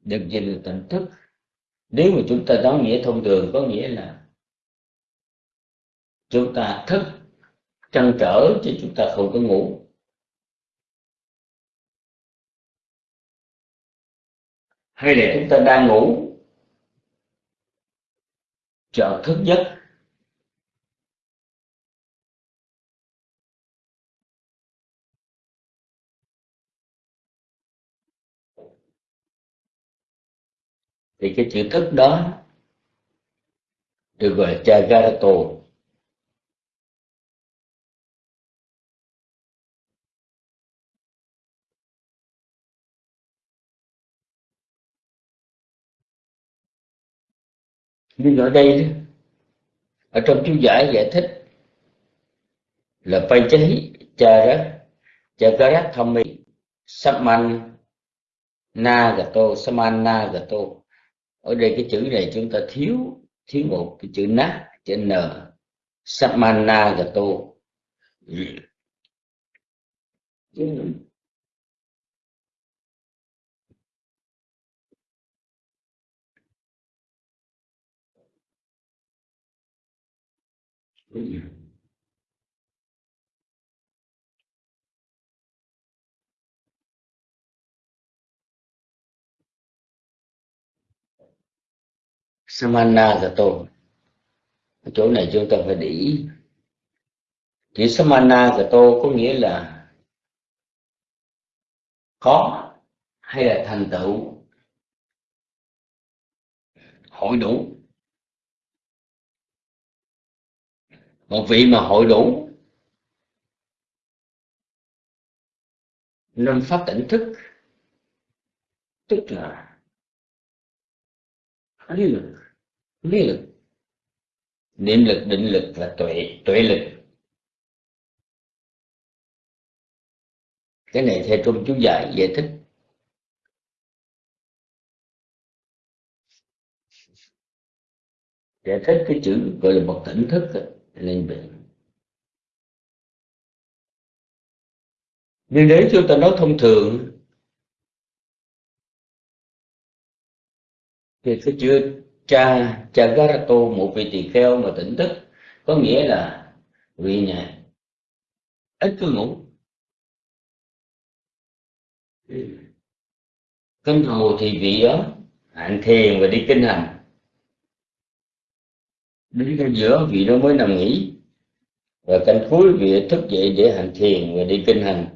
[SPEAKER 2] Được dịch là tỉnh thức. Nếu mà chúng ta nói nghĩa thông thường, có nghĩa là chúng ta thức, trăn trở chứ chúng ta không có ngủ. Hay là chúng ta đang ngủ chợt thức giấc. Thì cái chữ thức đó được gọi là Jagarato nhưng ở đây ở trong chú giải giải thích là phai cháy cha rác cha rác thông mi saman na gato saman na gato ở đây cái chữ này chúng ta thiếu thiếu một cái chữ nát, chữ n. Samana gato Samanagato tồn chỗ này chúng ta phải để ý. Chữ samana gato có nghĩa là có hay là thành tựu. Hội đủ. Một vị mà hội đủ. Năm pháp tỉnh thức. Tức là lý lực lý lực. Niệm lực, định lực và tuệ tuệ lực. Cái này theo Trung chú giải giải thích. Giải thích cái chữ gọi là một tỉnh thức lên bệnh nhưng nếu chúng ta nói thông thường, thì cái chữ cha Chagarato một vị tỳ kheo mà tỉnh thức có nghĩa là vị nhà, ít cứ ngủ cân thù thì vị đó hạnh thiền và đi kinh hành. Đến cái giữa vị đó mới nằm nghỉ và canh cuối vị thức dậy để hành thiền và đi kinh hành.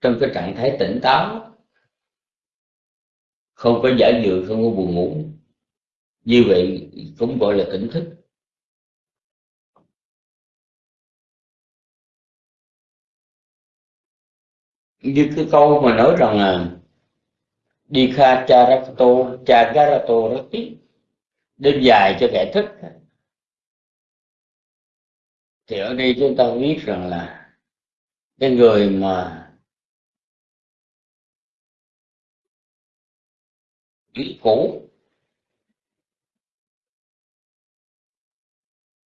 [SPEAKER 2] Trong cái trạng thái tỉnh táo không có giả dự không có buồn ngủ. Như vậy cũng gọi là tỉnh thức. Như cái câu mà nói rằng là đi kha cha rakto cha garato rati đêm dài cho kẻ thức. Thì ở đây chúng ta biết rằng là cái người mà ý cũ.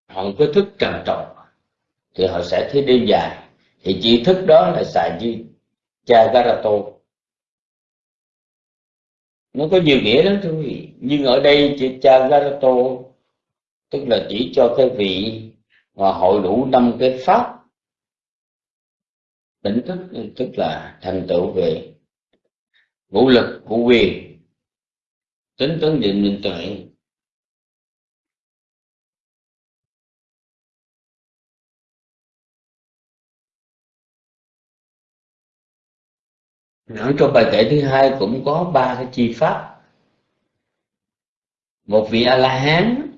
[SPEAKER 2] Họ có thức trầm trọng, thì họ sẽ thấy đêm dài. Thì chỉ thức đó là xài duy cha garato. Nó có nhiều nghĩa lắm, thưa quý vị. Nhưng ở đây chữ cha garato, tức là chỉ cho cái vị mà hội đủ năm cái pháp. Tỉnh thức, tức là thành tựu về vũ lực của quyền tính tấn định minh tuệ Nói trong bài kể thứ hai cũng có ba cái chi pháp. Một vị a la hán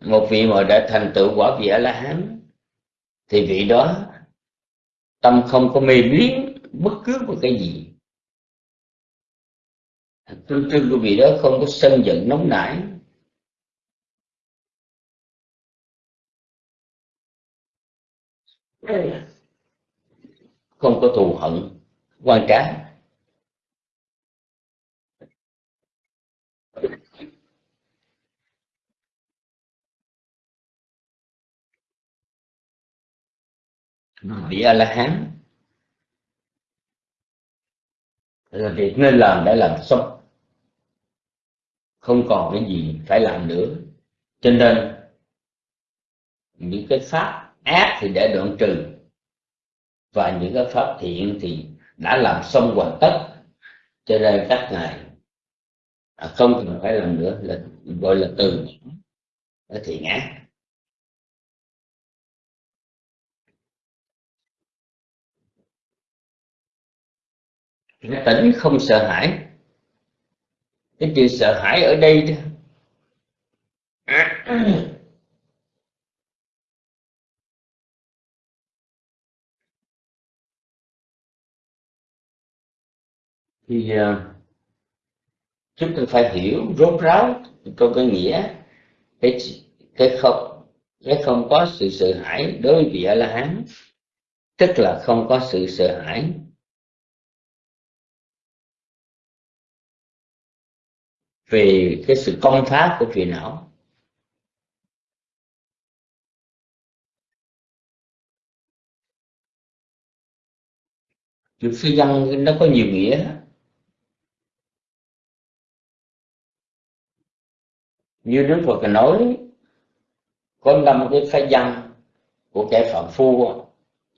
[SPEAKER 2] một vị mà đã thành tựu quả vị a la hán thì vị đó, tâm không có mê biến bất cứ một cái gì tương trưng của vị đó không có sân giận nóng nảy. Không có thù hận, quan trá. Vị a la hán là việc nên làm đã làm xong không còn cái gì phải làm nữa. Cho nên, những cái pháp ác thì để đoạn trừ, và những cái pháp thiện thì đã làm xong hoàn tất. Cho nên các ngài à, không cần phải làm nữa, là gọi là từ thiện ác. Tỉnh không sợ hãi cái chữ sợ hãi ở đây đó thì uh, chúng ta phải hiểu rốt ráo trong cái nghĩa cái cái không cái không có sự sợ hãi đối với vị a la hán tức là không có sự sợ hãi về cái sự công phá của phiền não chữ phi văn, nó có nhiều nghĩa. Như đức phật nói, có năm cái phái văn của kẻ phạm phu,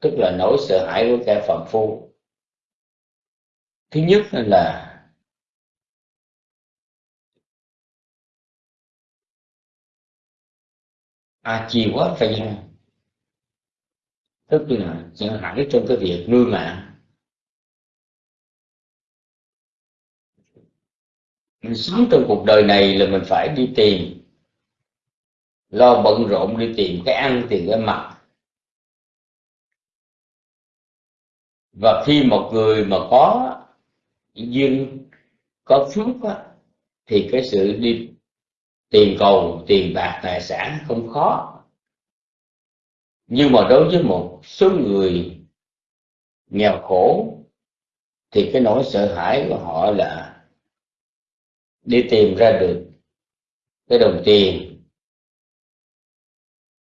[SPEAKER 2] tức là nỗi sợ hãi của kẻ phạm phu. Thứ nhất là à chiều quá phải chăng tức là chẳng hẳn trong cái việc nuôi mạng. Mình sống trong cuộc đời này là mình phải đi tìm. Lo bận rộn đi tìm cái ăn tìm cái mặc. Và khi một người mà có duyên có phước á, thì cái sự đi tiền cầu tiền bạc, tài sản không khó. Nhưng mà đối với một số người nghèo khổ, thì cái nỗi sợ hãi của họ là đi tìm ra được cái đồng tiền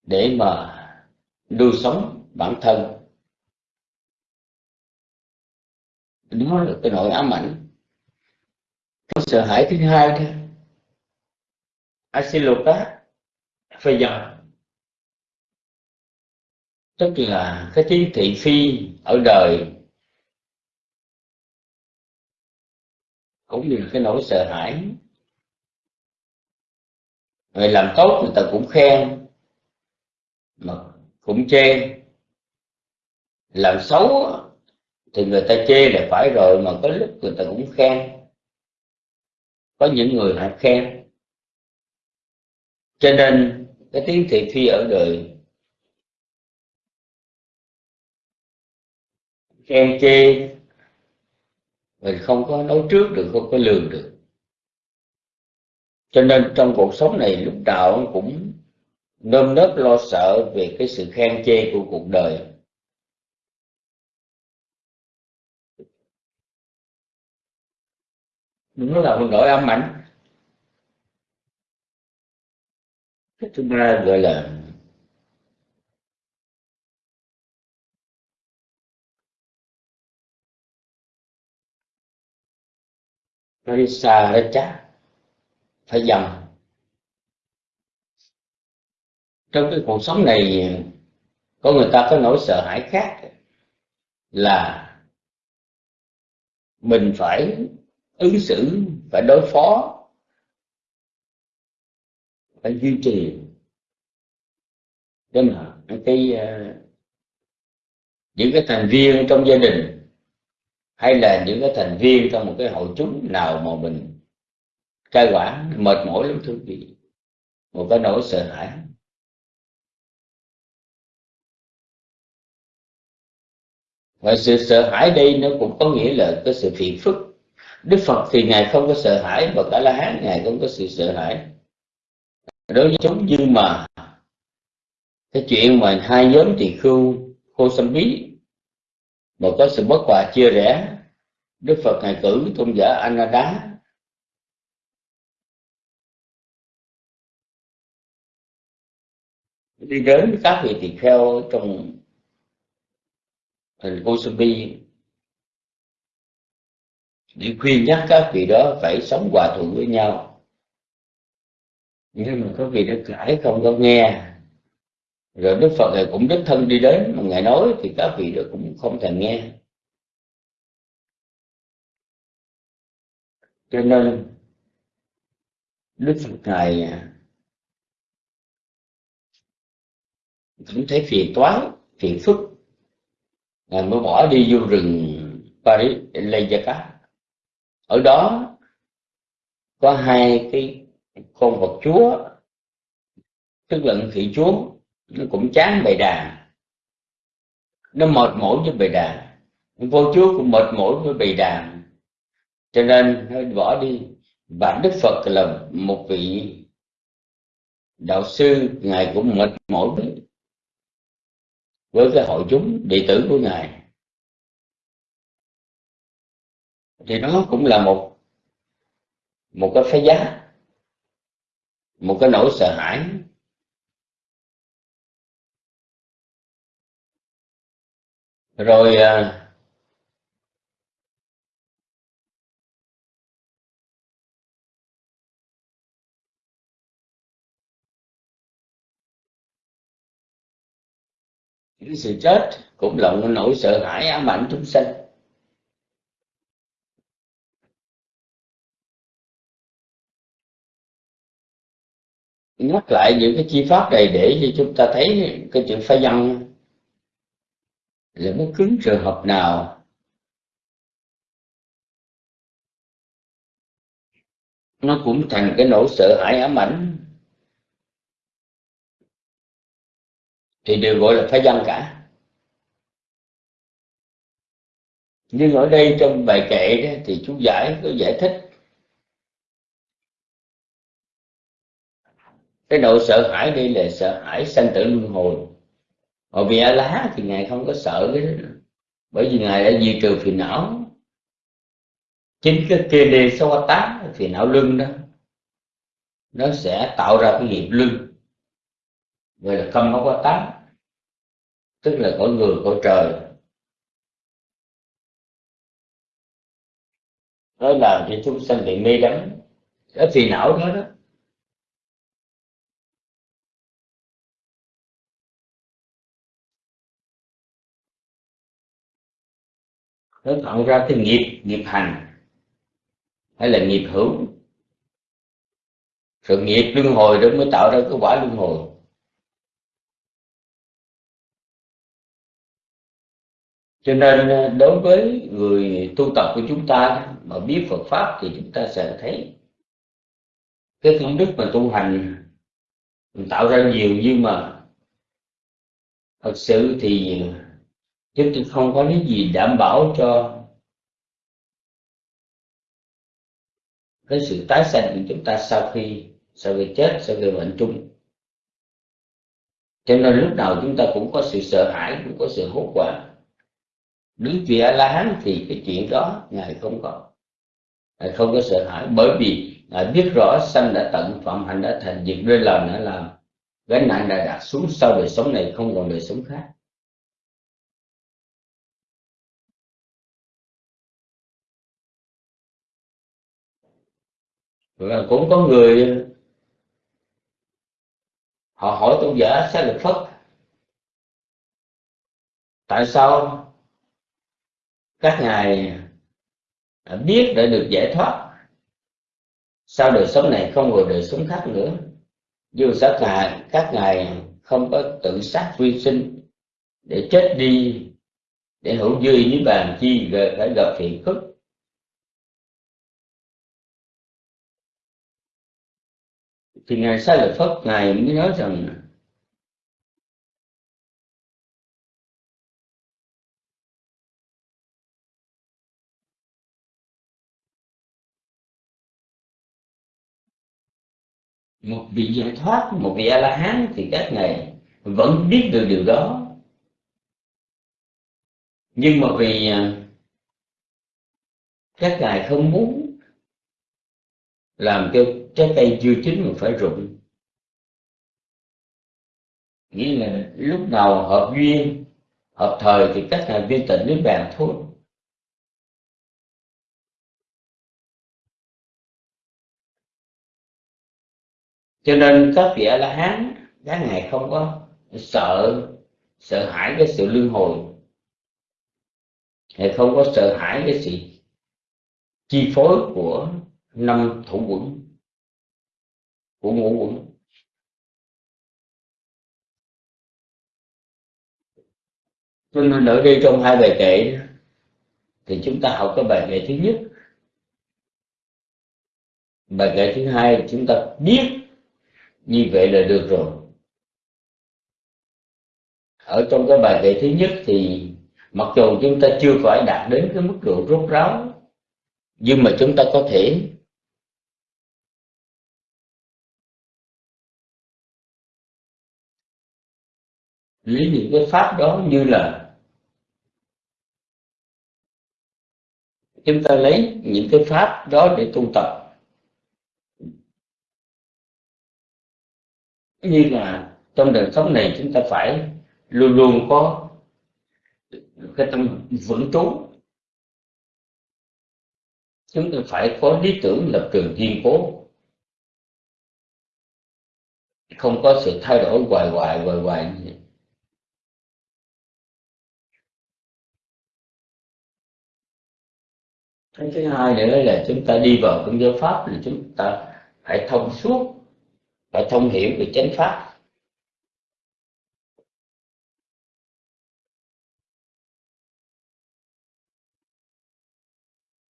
[SPEAKER 2] để mà nuôi sống bản thân. Đó là cái nỗi ám ảnh. Cái sợ hãi thứ hai đó Asiloka phải dần tức là cái trí thị phi ở đời cũng như cái nỗi sợ hãi. Người làm tốt người ta cũng khen, mà cũng chê. Làm xấu thì người ta chê là phải rồi, mà có lúc người ta cũng khen. Có những người họ khen cho nên, cái tiếng thị phi ở đời, khen chê, mình không có nói trước được, không có lường được. Cho nên trong cuộc sống này, lúc nào cũng nơm nớp lo sợ về cái sự khen chê của cuộc đời. Nó là một nỗi âm ảnh. Cái thứ ba gọi là nó xa nó chắc phải dần. Trong cái cuộc sống này, có người ta có nỗi sợ hãi khác là mình phải ứng xử phải đối phó phải duy trì để mà cái uh, những cái thành viên trong gia đình hay là những cái thành viên trong một cái hội chúng nào mà mình cai quản mệt mỏi lắm thưa quý một cái nỗi sợ hãi. Và sự sợ hãi đây nó cũng có nghĩa là cái sự phiền phức. Đức phật thì ngài không có sợ hãi và cả la hán ngài không có sự sợ hãi đối với chúng nhưng mà cái chuyện mà hai nhóm tỳ khưu khô xâm bí mà có sự bất hòa chia rẽ, đức phật ngài cử tôn giả anada đi đến các vị tỳ kheo trong thành Kosambi để khuyên nhắc các vị đó phải sống hòa thuận với nhau nhưng mà có vị đức cãi không có nghe. Rồi Đức Phật này cũng đích thân đi đến, mà ngài nói thì các vị đó cũng không thèm nghe. Cho nên, Đức Phật ngài à, cũng thấy phiền toái, phiền phức. Ngài mới bỏ đi vô rừng Paris Lejakat ở đó có hai cái con vật chúa, tức là thị chúa, nó cũng chán bầy đàn. Nó mệt mỏi với bầy đàn. Vô chúa cũng mệt mỏi với bầy đàn. Cho nên nó bỏ đi. Và đức phật là một vị đạo sư, ngài cũng mệt mỏi với với cái hội chúng, đệ tử của ngài. Thì nó cũng là một một cái phái giá một cái nỗi sợ hãi. Rồi à, cái sự chết cũng là một nỗi sợ hãi ám ảnh chúng sanh. Nhắc lại những cái chi pháp này để cho chúng ta thấy cái chữ phá văn là bất cứ trường hợp nào. Nó cũng thành cái nỗi sợ hãi ám ảnh. Thì đều gọi là phá văn cả. Nhưng ở đây trong bài kệ đó, thì chú giải có giải thích cái độ sợ hãi đây là sợ hãi sanh tử luân hồi. Còn vì a lá thì ngài không có sợ cái đó. Bởi vì ngài đã diệt trừ phiền não. Chính cái kia đề so tá phiền não lưng đó, nó sẽ tạo ra cái nghiệp lưng gọi là không có quá tám tức là cõi người cõi trời. Đó là cho chúng sanh bị mê đắm. Cái phiền não đó đó nó tạo ra cái nghiệp nghiệp hành, hay là nghiệp hữu. Sự nghiệp luân hồi đó mới tạo ra cái quả luân hồi. Cho nên ờ, đối với người tu tập của chúng ta mà biết Phật pháp thì chúng ta sẽ thấy cái công đức mà tu hành tạo ra nhiều, nhưng mà thật sự thì chúng tôi không có cái gì đảm bảo cho cái sự tái sanh của chúng ta sau khi sau khi chết, sau khi bệnh chung. Cho nên lúc nào chúng ta cũng có sự sợ hãi, cũng có sự hốt hoảng. Đứng vị a la hán thì cái chuyện đó ngài không có. Ngài không có sợ hãi, bởi vì ngài biết rõ sanh đã tận, phạm hạnh đã thành, việc rơi lần đã làm. Gánh nặng đã đặt xuống, sau đời sống này không còn đời sống khác. Và cũng có người, họ hỏi tôn giả sẽ lực phất, tại sao các ngài biết để được giải thoát? Sao đời sống này không còn đời sống khác nữa? Dù sát ngài các ngài không có tự sát vi sinh để chết đi, để hữu dư với bàn chi phải gặp thiện phức. Thì ngài sai lợi phất ngài mới nói rằng một vị giải thoát, một vị a la hán thì các ngài vẫn biết được điều đó. Nhưng mà vì à, các ngài không muốn làm cho trái cây chưa chín mà phải rụng. Nghĩa là lúc nào hợp duyên, hợp thời thì các thành viên tịnh đến bàn thôi cho nên các vị a la hán các ngài không có sợ sợ hãi cái sự luân hồi. Hay không có sợ hãi cái sự chi phối của năm thủ quẩn. Của ngũ quẩn. Cho nên ở đây trong hai bài kệ thì chúng ta học cái bài kệ thứ nhất. Bài kệ thứ hai chúng ta biết như vậy là được rồi. Ở trong cái bài kệ thứ nhất thì mặc dù chúng ta chưa phải đạt đến cái mức độ rốt ráo, nhưng mà chúng ta có thể lấy những cái pháp đó như là chúng ta lấy những cái pháp đó để tu tập. Như là trong đời sống này chúng ta phải luôn luôn có cái tâm vững trú. Chúng ta phải có lý tưởng lập trường kiên cố. Không có sự thay đổi hoài hoài hoài hoài như vậy. Cái thứ hai nữa là chúng ta đi vào công giáo pháp là chúng ta phải thông suốt phải thông hiểu về chánh pháp.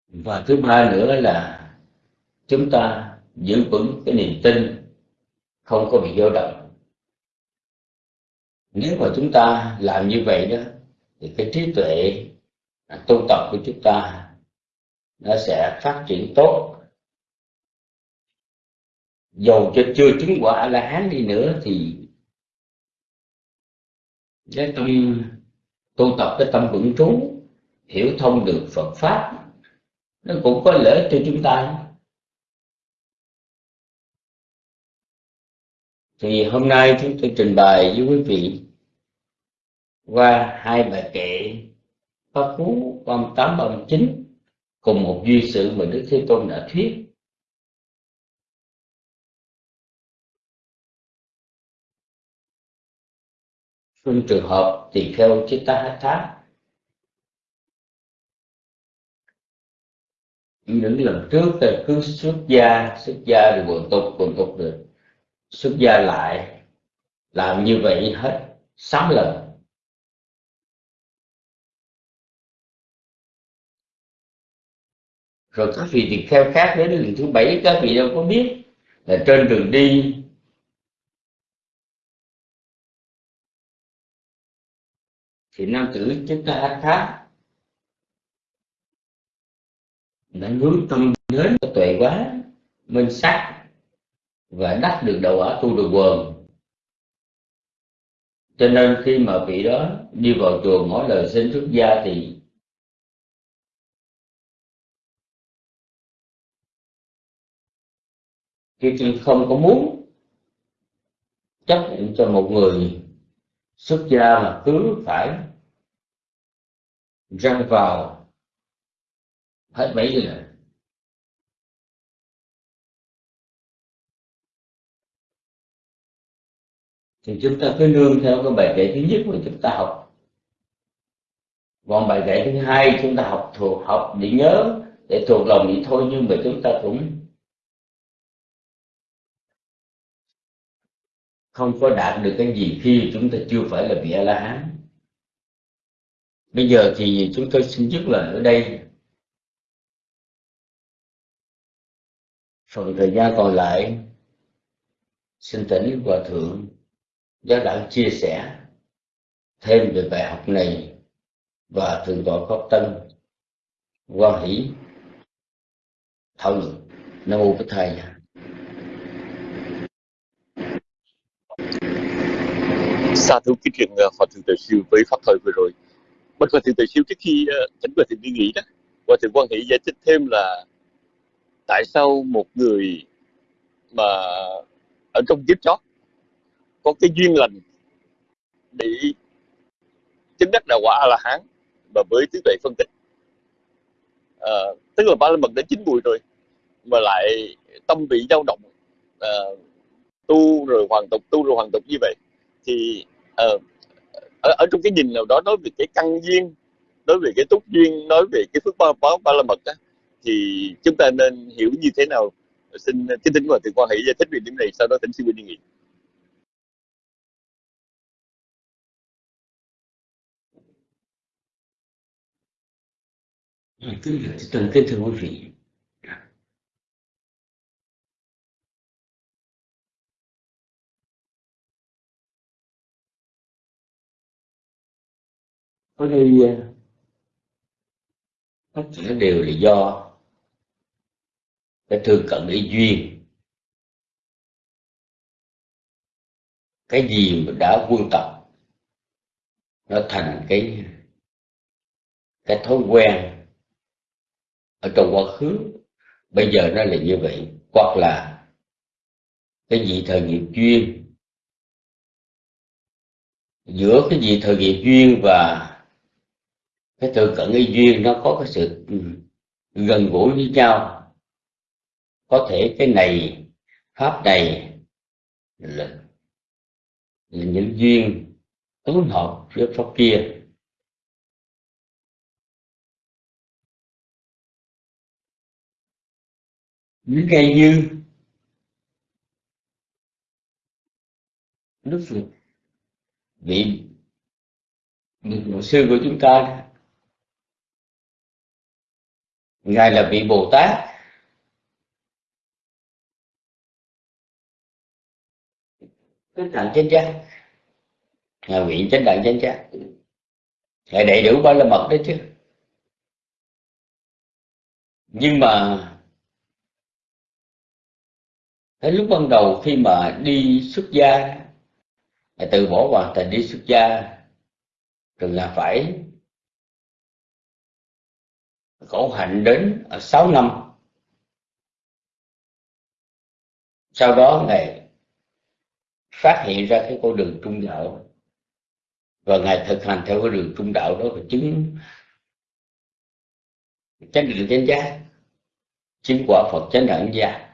[SPEAKER 2] Và thứ ba nữa là chúng ta giữ vững cái niềm tin không có bị dao động. Nếu mà chúng ta làm như vậy đó, thì cái trí tuệ à, tu tập của chúng ta nó sẽ phát triển tốt. Dầu cho chưa chứng quả là hán đi nữa thì cái tâm tu tập cái tâm vững trú, hiểu thông được Phật pháp, nó cũng có lợi cho chúng ta. Thì hôm nay chúng tôi trình bày với quý vị qua hai bài kệ pháp cú 38 39 cùng một duy sự mà Đức Thế Tôn đã thuyết. Trong trường hợp tỳ kheo chitta tháp. Những lần trước thì cứ xuất gia xuất gia rồi quần tục quần tục rồi xuất gia lại, làm như vậy hết, sáu lần. Rồi các vị tỳ kheo khác đến lần thứ bảy, các vị đâu có biết là trên đường đi, thì nam tử chúng ta khác đã hướng tâm đến tuệ quá, minh sắc, và đắc được đầu ở tu được quần. Cho nên khi mà vị đó đi vào chùa mỗi lời xin xuất gia thì khi tôi không có muốn chấp nhận cho một người xuất gia mà cứ phải răng vào hết mấy lần thì chúng ta cứ nương theo cái bài kệ thứ nhất mà chúng ta học. Còn bài kệ thứ hai chúng ta học thuộc, học để nhớ, để thuộc lòng vậy thôi, nhưng mà chúng ta cũng không có đạt được cái gì khi chúng ta chưa phải là vị a la hán bây giờ thì chúng tôi xin dứt lời ở đây. Phần thời gian còn lại, xin tỉnh hòa thượng giáo đạo chia sẻ thêm về bài học này và thượng tọa pháp tân quan hỷ thảo luận. Nam mô bích thầy.
[SPEAKER 3] Xa thú cái chuyện ờ, hòa thượng tự siêu với pháp thời vừa rồi. Bất hòa thượng tự siêu trước khi ờ, chính hòa thượng đi nghỉ đó hòa thượng quan hệ giải thích thêm là tại sao một người mà ở trong kiếp chót có cái duyên lành để chứng đắc đạo quả a la hán và với trí tuệ phân tích? À, tức là ba la mật đã chín mùi rồi mà lại tâm vị dao động à, tu rồi hoàn tục tu rồi hoàn tục như vậy thì uh, ở, ở trong cái nhìn nào đó nói về cái căn duyên nói về cái túc duyên nói về cái phước báo báo ba la mật đó, thì chúng ta nên hiểu như thế nào? Xin kính thỉnh và thượng quan hệ giải thích về điểm này sau đó thỉnh sư đi nghị
[SPEAKER 2] kính thưa kính thưa quý vị có đây à, tất cả đều là do cái thương cận ý duyên. Cái gì mà đã quân tập, nó thành cái cái thói quen ở trong quá khứ. Bây giờ nó là như vậy, hoặc là cái gì thời nghiệp duyên. Giữa cái gì thời nghiệp duyên và cái tự cận y duyên nó có cái sự ừ, gần gũi với nhau. Có thể cái này pháp này là, là những duyên ứng hợp với pháp kia. Những cây như đức phật vị vị sư của chúng ta ngài là vị bồ tát chánh đẳng chánh giác. Ngài nguyện chánh đẳng chánh giác. Ngài đầy đủ ba la mật đấy chứ. Nhưng mà, cái lúc ban đầu khi mà đi xuất gia từ bỏ hoàn thành đi xuất gia, rồi là phải khổ hạnh đến 6 năm. Sau đó ngài phát hiện ra cái con đường trung đạo và ngài thực hành theo cái đường trung đạo đó và chứng chánh định chánh giác, chứng quả phật chánh đẳng giác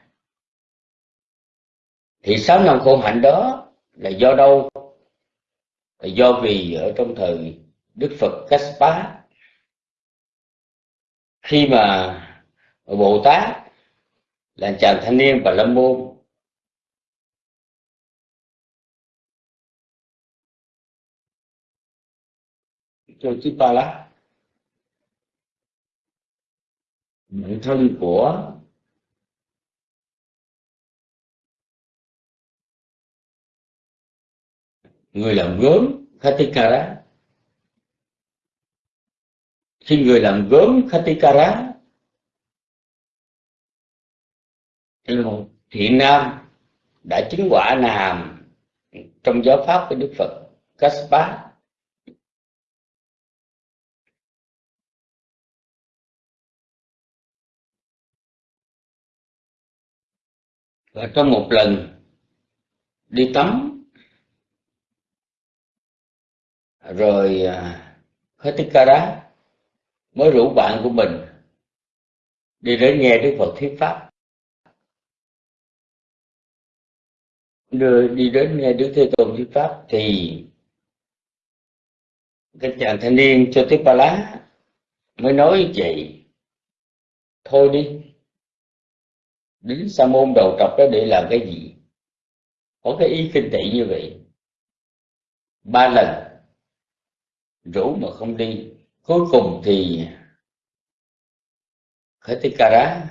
[SPEAKER 2] thì sáu năm khổ hạnh đó là do đâu? Là do vì ở trong thời đức phật Kassapa khi mà bồ tát, là chàng thanh niên và lâm môn cho chư ba lá bản thân của người làm gốm Khatikara khi người làm gốm Khatikara thì thiện nam đã chứng quả nàm trong giáo pháp của Đức Phật Kassapa và trong một lần đi tắm, rồi à, Khatikara mới rủ bạn của mình đi đến nghe Đức Phật thuyết pháp. Đưa, đi đến nghe Đức Thế Tôn thuyết pháp thì cái chàng thanh niên cho tiếp ba lá mới nói vậy, thôi đi đến sa môn đầu trọc đó để làm cái gì? Có cái ý kinh tị như vậy. Ba lần rủ mà không đi cuối cùng thì Khatikara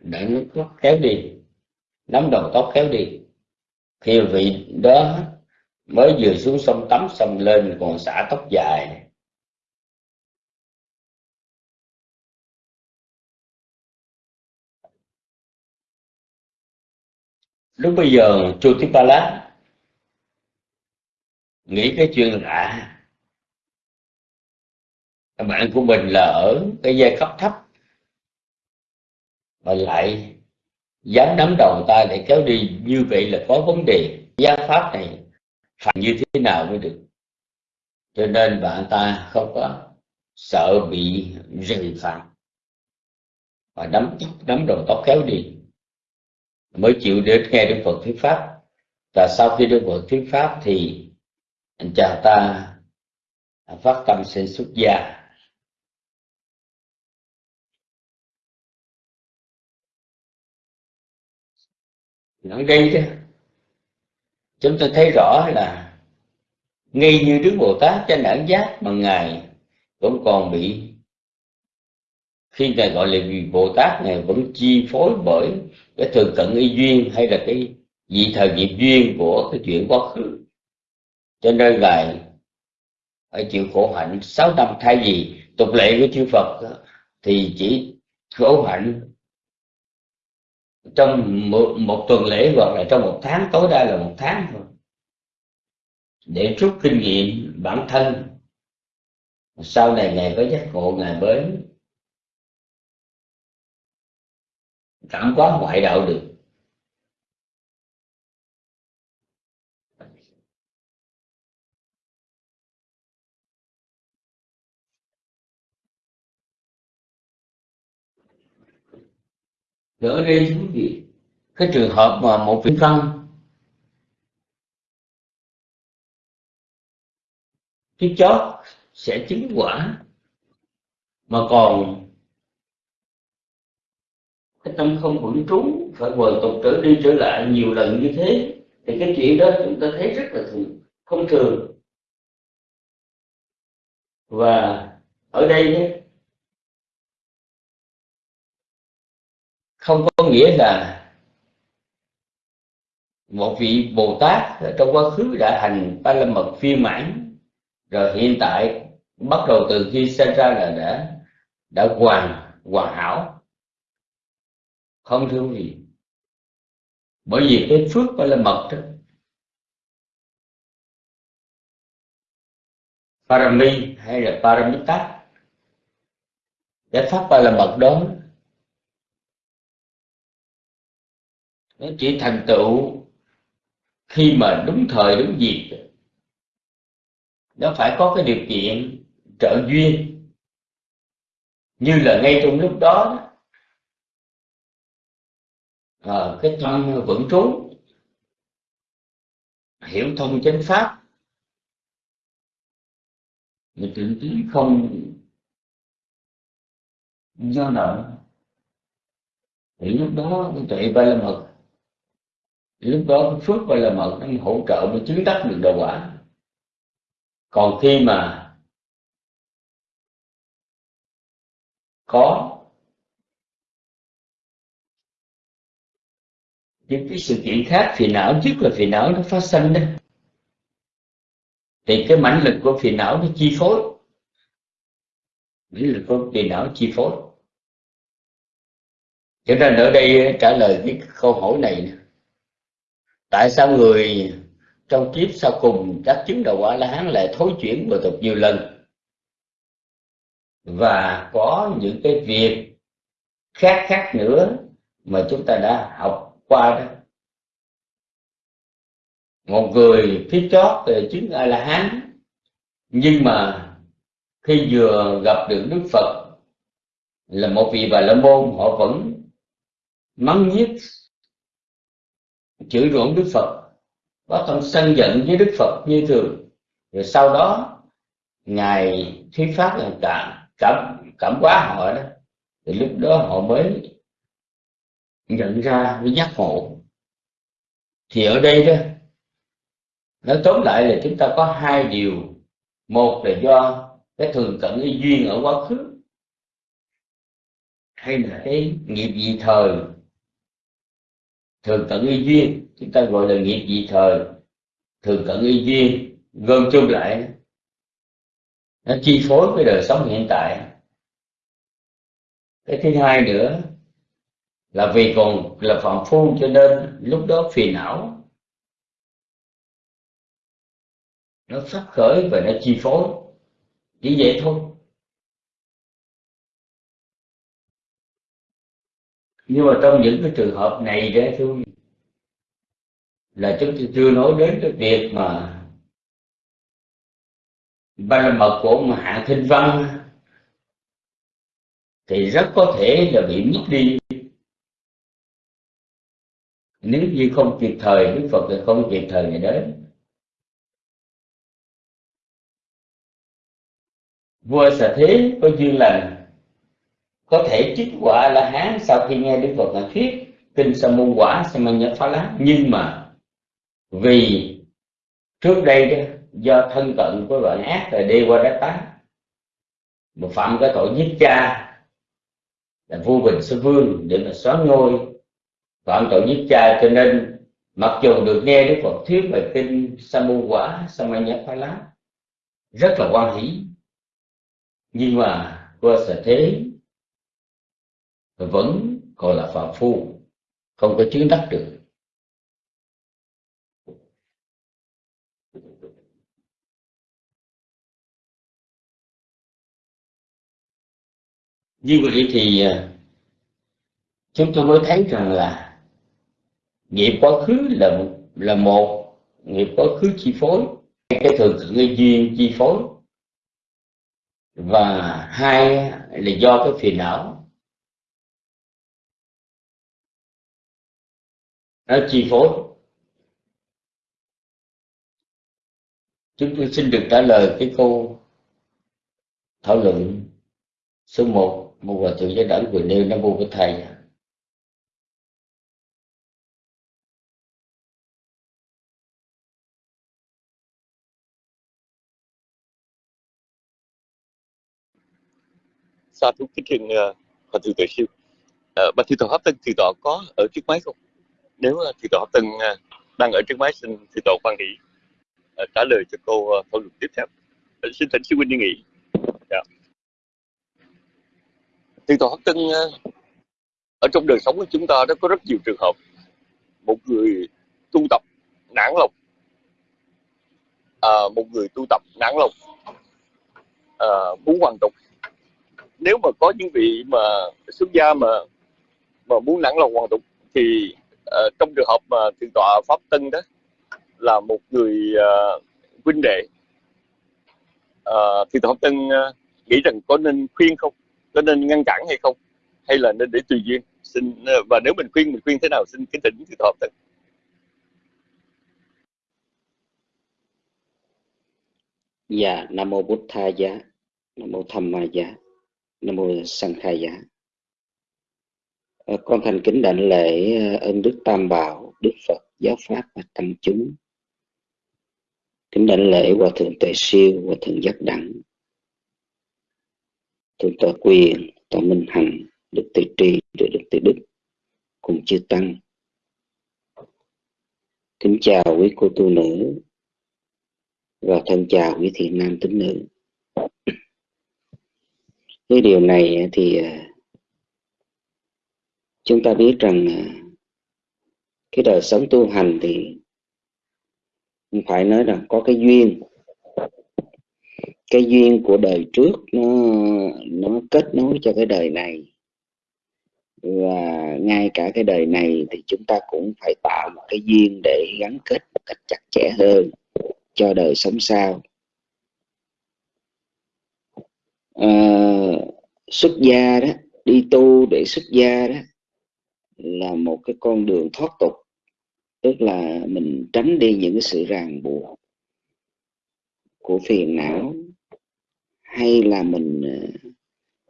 [SPEAKER 2] đã tóc kéo đi, nắm đầu tóc kéo đi. Khi vị đó mới vừa xuống sông tắm xong lên còn xả tóc dài. Lúc bây giờ chu tiếp ba lá nghĩ cái chuyện lạ bạn của mình là ở cái giai cấp thấp. Mà lại dám nắm đầu ta để kéo đi như vậy là có vấn đề. Gia pháp này phải như thế nào mới được? Cho nên bạn ta không có sợ bị rình phạt. Và nắm tóc nắm đầu tóc kéo đi mới chịu đến nghe đức phật thuyết pháp. Và sau khi đức phật thuyết pháp thì anh chàng ta phát tâm sinh xuất gia. Ở đây đó chúng ta thấy rõ là ngay như đức bồ tát trên đẳng giác mà ngài vẫn còn bị, khi ngài gọi là vì bồ tát ngài vẫn chi phối bởi cái thường cận y duyên hay là cái vị thời nghiệp duyên của cái chuyện quá khứ. Cho nên ngài phải chịu khổ hạnh sáu năm thay vì tục lệ của chư Phật thì chỉ khổ hạnh trong một, một tuần lễ hoặc là trong một tháng tối đa là một tháng thôi. Để rút kinh nghiệm bản thân sau này ngài có giác ngộ ngài mới cảm quá ngoại đạo được. Ở đây quý vị cái trường hợp mà một vị văn cái chót sẽ chứng quả. Mà còn cái tâm không vững trú phải quần tục trở đi trở lại nhiều lần như thế thì cái chuyện đó chúng ta thấy rất là thường, không thường. Và ở đây nghĩa là một vị Bồ Tát trong quá khứ đã hành ba la mật phiên mãn rồi hiện tại, bắt đầu từ khi sinh ra là đã đã hoàn hoàn hảo. Không thưa quý vị. Bởi vì cái phước ba la mật đó, parami hay là paramita cái pháp ba la mật đó nó chỉ thành tựu khi mà đúng thời đúng dịp. Nó phải có cái điều kiện trợ duyên. Như là ngay trong lúc đó à, cái tâm vững trú hiểu thông chánh pháp. Mà tự trí không do nợ. Thì lúc đó tuệ ba la mật lúc đó phước gọi là mật nó hỗ trợ mới chứng đắc được đạo quả. Còn khi mà có những cái sự kiện khác phiền não trước là phiền não nó phát sinh đó, thì cái mãnh lực của phiền não nó chi phối. Mãnh lực của phiền não chi phối. Cho nên ở đây trả lời cái câu hỏi này tại sao người trong kiếp sau cùng các chứng đầu quả la hán lại thối chuyển bộ tục nhiều lần? Và có những cái việc khác khác nữa mà chúng ta đã học qua đó. Một người phía chót về chứng a la hán, nhưng mà khi vừa gặp được đức phật, là một vị bà la môn, họ vẫn mắng nhiếc chửi rủa đức phật. Có tâm sân giận với đức phật như thường. Rồi sau đó, ngài thuyết pháp là cảm cảm cảm hóa họ đó. Thì lúc đó họ mới nhận ra với giác ngộ. Thì ở đây đó, nói tóm lại là chúng ta có hai điều. Một là do cái thường cận cái duyên ở quá khứ, hay là cái nghiệp dị thời thường cận y duyên. Chúng ta gọi là nghiệp dị thời. Thường cận y duyên. Gom chung lại. Nó chi phối cái đời sống hiện tại. Cái thứ hai nữa là vì còn là phạm phu cho nên lúc đó phiền não. Nó phát khởi và nó chi phối. Chỉ vậy thôi. Nhưng mà trong những cái trường hợp này đó thôi là chúng tôi chưa nói đến cái việc mà ba la mật của ông hạ thinh văn thì rất có thể là bị mất đi. Nếu như không kịp thời, đức phật thì không kịp thời ngày đến. Vua xà thế có duyên lành có thể chứng quả là hán sau khi nghe đức phật là thuyết kinh sa môn quả sa môn nhật phá lá. Nhưng mà vì trước đây đó, do thân cận của loại ác là đi qua đất tá một phạm cái tội giết cha là vua bình sư vương để mà xóa ngôi phạm tội giết cha. Cho nên mặc dù được nghe đức phật thuyết về kinh sa môn quả sa môn nhát phá lá rất là quan hỷ. Nhưng mà qua sở thế vẫn còn là phạm phu, không có chứng đắc được. Như vậy thì à, chúng tôi mới thấy rằng là nghiệp quá khứ là là một, nghiệp quá khứ chi phối, cái thường cái duyên chi phối. Và hai là do cái phiền não. Ờ, chi phối. Chúng tôi xin được trả lời cái câu thảo luận số 1 một hòa thượng giáo đẳng vừa nêu nam mô với thầy.
[SPEAKER 3] Sa thú kính thưa ờ, hòa thượng tuệ siêu. Ờ, Bạch bà tổ tọa pháp tân từ đó có ở trước máy không? Nếu thì tổ từng à, đang ở trước máy xin thì tổ quan hỷ à, trả lời cho cô à, thảo luận tiếp theo. Xin thỉnh sư huynh đi nghỉ. Dạ. Thì tổ Hắc Tân ở trong đời sống của chúng ta đó có rất nhiều trường hợp một người tu tập nản lòng. À, một người tu tập nản lòng à, muốn hoàn tục. Nếu mà có những vị mà xuất gia mà mà muốn nản lòng hoàn tục thì uh, trong trường hợp mà thượng tọa pháp tân đó là một người uh, huynh đệ uh, thượng tọa pháp tân uh, nghĩ rằng có nên khuyên không? Có nên ngăn cản hay không? Hay là nên để tùy duyên? Xin uh, và nếu mình khuyên mình khuyên thế nào? Xin kính thỉnh tòa pháp tân.
[SPEAKER 2] Dạ nam mô bút tha giá nam mô tham ma giá
[SPEAKER 4] nam mô Sang Khai Giá. Ờ, con thành kính đảnh lễ ờ, ơn đức tam bảo, đức phật giáo pháp và tăng chúng. Kính đảnh lễ hòa thượng tuệ siêu, hòa thượng giác đẳng, thượng tọa quyền tọa minh hằng, đức tự tri được đức tự đức cùng chư tăng. Kính chào quý cô tu nữ và thân chào quý thị nam tín nữ. Cái điều này thì ờ, chúng ta biết rằng à, cái đời sống tu hành thì không phải nói rằng có cái duyên. Cái duyên của đời trước nó nó kết nối cho cái đời này. Và ngay cả cái đời này thì chúng ta cũng phải tạo một cái duyên để gắn kết một cách chặt chẽ hơn cho đời sống sau. À, xuất gia đó đi tu để xuất gia đó là một cái con đường thoát tục, tức là mình tránh đi những cái sự ràng buộc của phiền não, hay là mình ờ,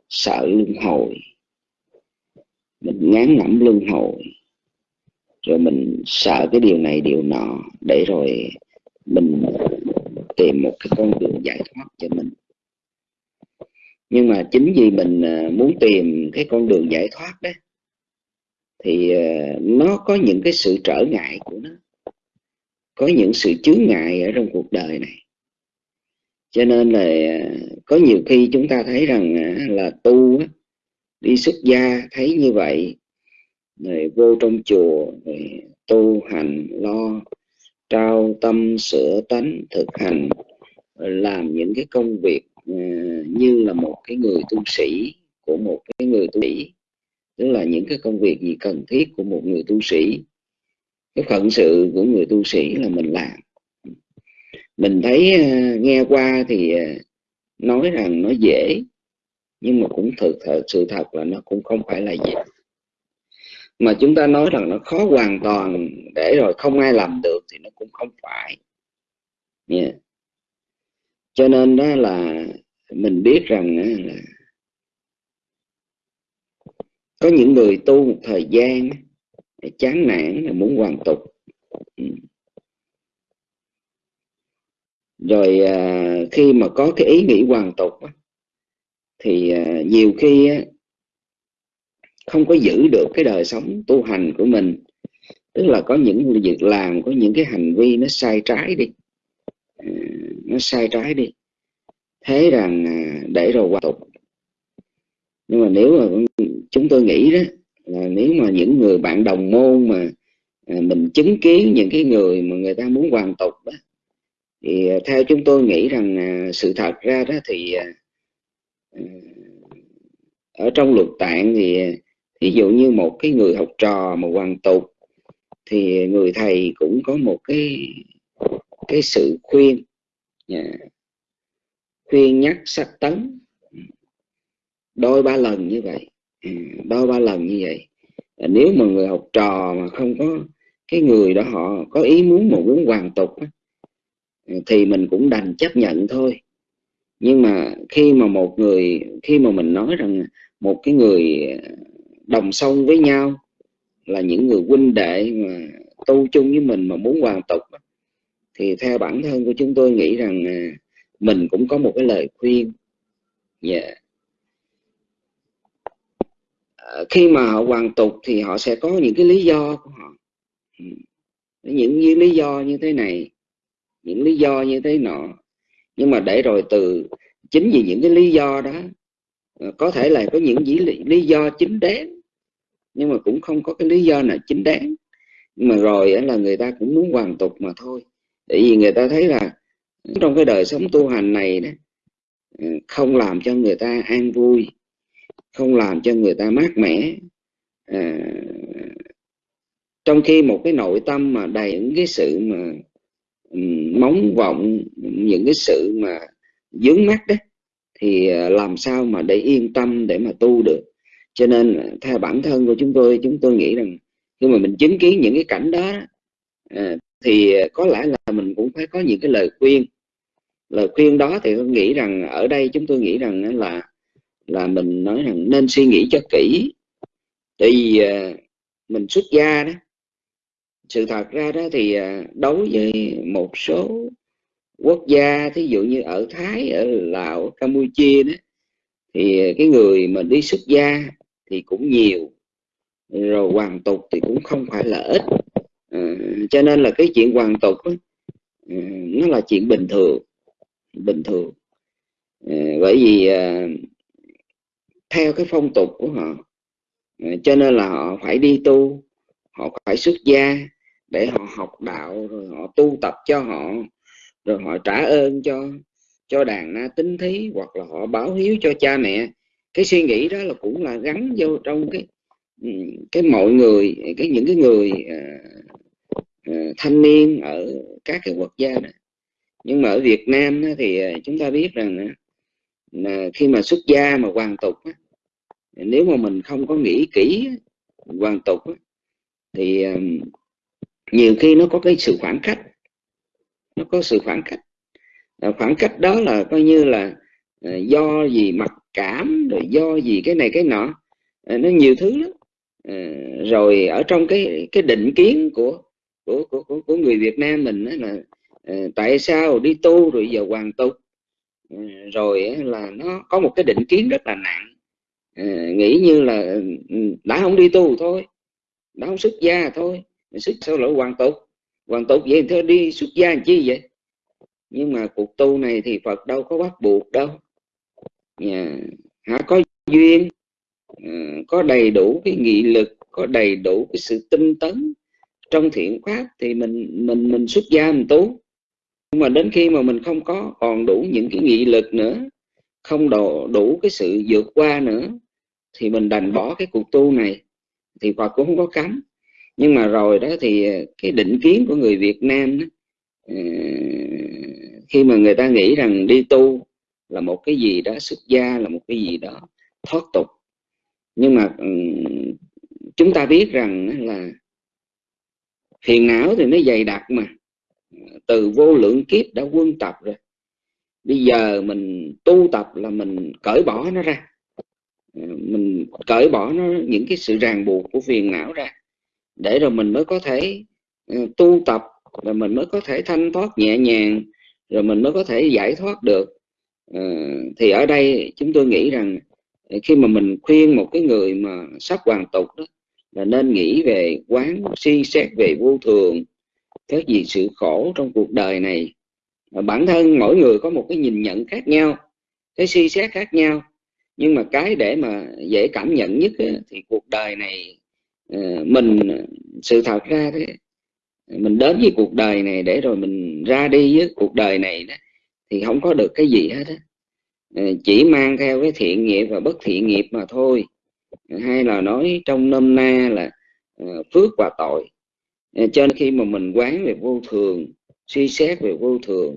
[SPEAKER 4] sợ luân hồi. Mình ngán ngẩm luân hồi, rồi mình sợ cái điều này điều nọ, để rồi mình tìm một cái con đường giải thoát cho mình. Nhưng mà chính vì mình ờ, muốn tìm cái con đường giải thoát đó thì ờ, nó có những cái sự trở ngại của nó. Có những sự chướng ngại ở trong cuộc đời này. Cho nên là ờ, có nhiều khi chúng ta thấy rằng ờ, là tu đi xuất gia thấy như vậy, rồi vô trong chùa, rồi tu hành, lo, trao tâm, sửa tánh, thực hành làm những cái công việc như là một cái người tu sĩ của một cái người tu sĩ tức là những cái công việc gì cần thiết của một người tu sĩ. Cái phận sự của người tu sĩ là mình làm. Mình thấy ờ, nghe qua thì ờ, nói rằng nó dễ, nhưng mà cũng thực thật, sự thật là nó cũng không phải là dễ. Mà chúng ta nói rằng nó khó hoàn toàn để rồi không ai làm được thì nó cũng không phải. Yeah. cho nên đó là mình biết rằng là có những người tu một thời gian chán nản là muốn hoàn tục. Ừ. Rồi à, khi mà có cái ý nghĩ hoàn tục thì à, nhiều khi không có giữ được cái đời sống tu hành của mình. Tức là có những việc làm, có những cái hành vi nó sai trái đi. À, nó sai trái đi. Thế rằng để rồi hoàn tục nhưng mà nếu mà chúng tôi nghĩ đó, là nếu mà những người bạn đồng môn mà à, mình chứng kiến những cái người mà người ta muốn hoàn tục đó, thì à, theo chúng tôi nghĩ rằng à, sự thật ra đó thì ở trong luật tạng thì ví dụ như một cái người học trò mà hoàn tục, thì người thầy cũng có một cái cái sự khuyên khuyên nhắc sách tấn đôi ba lần như vậy. Ừ, đôi ba lần như vậy. Nếu mà người học trò mà không có cái người đó họ có ý muốn mà muốn hoàn tục thì mình cũng đành chấp nhận thôi. Nhưng mà khi mà một người, khi mà mình nói rằng một cái người đồng sông với nhau là những người huynh đệ mà tu chung với mình mà muốn hoàn tục thì theo bản thân của chúng tôi nghĩ rằng à, mình cũng có một cái lời khuyên. Yeah. Ờ, khi mà họ hoàn tục thì họ sẽ có những cái lý do của họ. Ừ. Những những lý do như thế này những lý do như thế nọ. Nhưng mà để rồi từ chính vì những cái lý do đó ờ, có thể là có những lý, lý do chính đáng nhưng mà cũng không có cái lý do nào chính đáng. Nhưng mà rồi là người ta cũng muốn hoàn tục mà thôi. Tại vì người ta thấy là trong cái đời sống tu hành này đó ừ, không làm cho người ta an vui không làm cho người ta mát mẻ. À, trong khi một cái nội tâm mà đầy những cái sự mà ừ, móng vọng những cái sự mà dướng mắt đấy thì à, làm sao mà để yên tâm để mà tu được. Cho nên à, theo bản thân của chúng tôi chúng tôi nghĩ rằng khi mà mình chứng kiến những cái cảnh đó à, thì có lẽ là mình cũng phải có những cái lời khuyên. Lời khuyên đó thì tôi nghĩ rằng ở đây chúng tôi nghĩ rằng là là mình nói rằng nên suy nghĩ cho kỹ. Tại vì à, mình xuất gia đó sự thật ra đó thì à, đối với một số quốc gia thí dụ như ở Thái ở Lào Campuchia đó thì cái người mà đi xuất gia thì cũng nhiều rồi hoàn tục thì cũng không phải là ít. À, cho nên là cái chuyện hoàn tục đó, à, nó là chuyện bình thường bình thường. À, bởi vì à, theo cái phong tục của họ. À, cho nên là họ phải đi tu họ phải xuất gia để họ học đạo rồi họ tu tập cho họ rồi họ trả ơn cho cho đàn na tính thí hoặc là họ báo hiếu cho cha mẹ. Cái suy nghĩ đó là cũng là gắn vô trong cái ừ, cái mọi người cái những cái người uh, uh, thanh niên ở các cái quốc gia này. Nhưng mà ở Việt Nam thì chúng ta biết rằng là khi mà xuất gia mà hoàn tục nếu mà mình không có nghĩ kỹ hoàn tục thì ờ, nhiều khi nó có cái sự khoảng cách. Nó có sự khoảng cách. Khoảng cách đó là coi như là ờ, do gì mặc cảm rồi do gì cái này cái nọ ờ, nó nhiều thứ lắm. Rồi ở trong cái cái định kiến của của của, của, của người Việt Nam mình là tại sao đi tu rồi giờ hoàn tục? Rồi là nó có một cái định kiến rất là nặng. Ờ, nghĩ như là ừ, đã không đi tu thôi, đã không xuất gia thôi xuất sâu lỗi hoàn tục. Hoàn tục vậy thôi đi xuất gia làm chi vậy? Nhưng mà cuộc tu này thì Phật đâu có bắt buộc đâu. Nhà, hả, có duyên ờ, có đầy đủ cái nghị lực, có đầy đủ cái sự tinh tấn trong thiện pháp thì mình mình mình xuất gia mình tu nhưng mà đến khi mà mình không có còn đủ những cái nghị lực nữa không đủ, đủ cái sự vượt qua nữa thì mình đành bỏ cái cuộc tu này thì Phật cũng không có cấm. Nhưng mà rồi đó thì ờ, cái định kiến của người Việt Nam đó, ờ, khi mà người ta nghĩ rằng đi tu là một cái gì đó xuất gia là một cái gì đó thoát tục. Nhưng mà chúng ta biết rằng là phiền não thì nó dày đặc mà từ vô lượng kiếp đã quân tập rồi. Bây giờ mình tu tập là mình cởi bỏ nó ra. Mình cởi bỏ nó, những cái sự ràng buộc của phiền não ra. Để rồi mình mới có thể ờ, tu tập, rồi mình mới có thể thanh thoát nhẹ nhàng, rồi mình mới có thể giải thoát được. Ờ, thì ở đây chúng tôi nghĩ rằng ờ, khi mà mình khuyên một cái người mà sắp hoàn tục đó, là nên nghĩ về quán suy xét về vô thường cái gì sự khổ trong cuộc đời này bản thân mỗi người có một cái nhìn nhận khác nhau cái suy xét khác nhau. Nhưng mà cái để mà dễ cảm nhận nhất thì cuộc đời này ờ, mình ờ, sự thật ra thế mình đến với cuộc đời này để rồi mình ra đi với cuộc đời này đó, thì không có được cái gì hết á. Ờ, chỉ mang theo cái thiện nghiệp và bất thiện nghiệp mà thôi. Hay là nói trong nôm na là phước và tội. Ờ, cho nên khi mà mình quán về vô thường, suy xét về vô thường,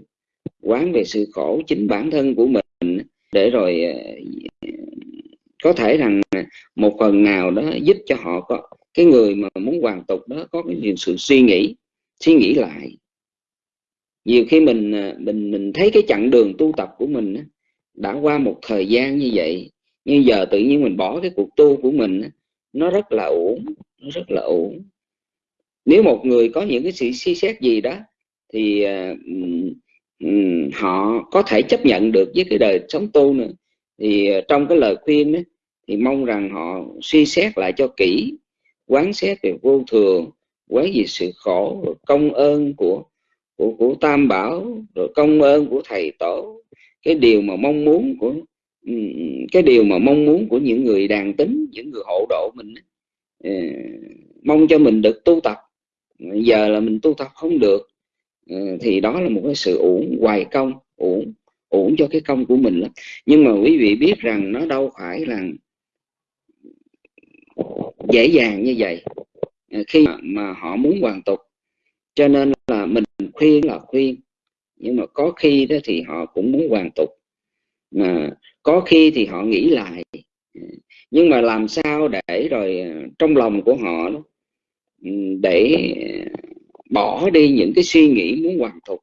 [SPEAKER 4] quán về sự khổ chính bản thân của mình, để rồi ờ, có thể rằng một phần nào đó giúp cho họ có, cái người mà muốn hoàn tục đó có cái sự suy nghĩ suy nghĩ lại. Nhiều khi mình ờ, mình mình thấy cái chặng đường tu tập của mình đã qua một thời gian như vậy, nhưng giờ tự nhiên mình bỏ cái cuộc tu của mình nó rất là ổn nó rất là ổn nếu một người có những cái sự suy xét gì đó thì uh, họ có thể chấp nhận được với cái đời sống tu nữa. Thì uh, trong cái lời khuyên đó, thì mong rằng họ suy xét lại cho kỹ quán xét về vô thường quán về sự khổ rồi công ơn của của của tam bảo rồi công ơn của thầy tổ. Cái điều mà mong muốn của cái điều mà mong muốn của những người đàn tính những người hộ độ mình ờ, mong cho mình được tu tập giờ là mình tu tập không được. Ừ, thì đó là một cái sự uổng hoài công uổng uổng cho cái công của mình lắm. Nhưng mà quý vị biết rằng nó đâu phải là dễ dàng như vậy. Ừ, khi mà, họ muốn hoàn tục cho nên là mình khuyên là khuyên. Nhưng mà có khi đó thì họ cũng muốn hoàn tục. Mà có khi thì họ nghĩ lại. Ừ, nhưng mà làm sao để rồi ờ, trong lòng của họ đó, để bỏ đi những cái suy nghĩ muốn hoàn tục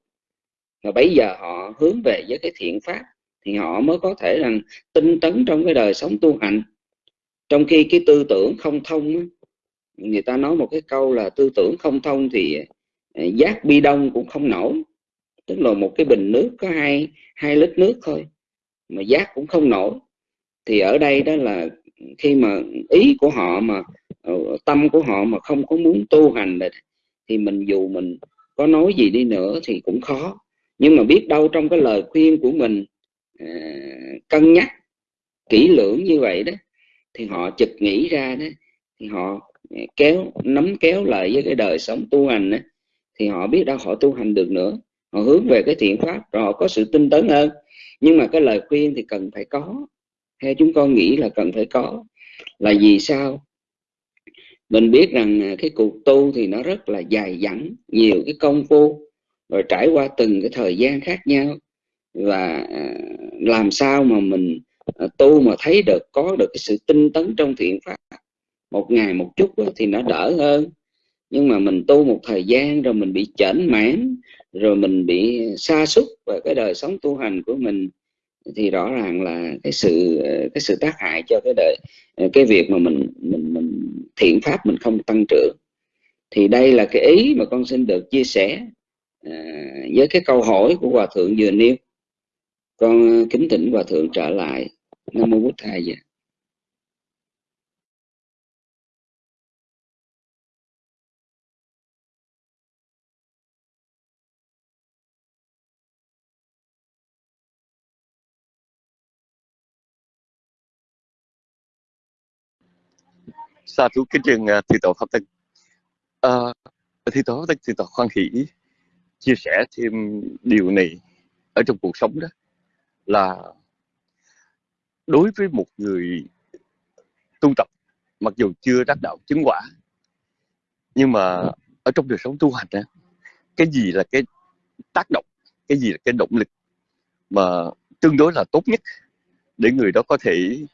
[SPEAKER 4] và bây giờ họ hướng về với cái thiện pháp thì họ mới có thể rằng tinh tấn trong cái đời sống tu hành. Trong khi cái tư tưởng không thông người ta nói một cái câu là tư tưởng không thông thì à, giác bi đông cũng không nổi. Tức là một cái bình nước có hai hai lít nước thôi, mà giác cũng không nổi. Thì ở đây đó là khi mà ý của họ mà Ờ, tâm của họ mà không có muốn tu hành này, thì mình dù mình có nói gì đi nữa thì cũng khó. Nhưng mà biết đâu trong cái lời khuyên của mình à, cân nhắc kỹ lưỡng như vậy đó thì họ chực nghĩ ra đó thì họ à, kéo nắm kéo lại với cái đời sống tu hành đó, thì họ biết đâu họ tu hành được nữa. Họ hướng về cái thiện pháp rồi họ có sự tinh tấn hơn. Nhưng mà cái lời khuyên thì cần phải có. Theo chúng con nghĩ là cần phải có. Là vì sao? Mình biết rằng à, cái cuộc tu thì nó rất là dài dẳng, nhiều cái công phu, rồi trải qua từng cái thời gian khác nhau. Và à, làm sao mà mình à, tu mà thấy được, có được cái sự tinh tấn trong thiện pháp, một ngày một chút thì nó đỡ hơn. Nhưng mà mình tu một thời gian rồi mình bị chểnh mãn rồi mình bị sa sút và cái đời sống tu hành của mình, thì rõ ràng là cái sự cái sự tác hại cho cái đời cái việc mà mình mình mình thiện pháp mình không tăng trưởng. Thì đây là cái ý mà con xin được chia sẻ à, với cái câu hỏi của hòa thượng vừa nêu. Con kính thỉnh hòa thượng trở lại. Nam mô bút thầy vậy
[SPEAKER 3] Sa thú kính trường à, thi tổ pháp tân. À, thầy tổ pháp tân thi tổ khoan hỷ chia sẻ thêm điều này ở trong cuộc sống đó là đối với một người tu tập mặc dù chưa đắc đạo chứng quả nhưng mà ở trong đời sống tu hành đó, cái gì là cái tác động cái gì là cái động lực mà tương đối là tốt nhất để người đó có thể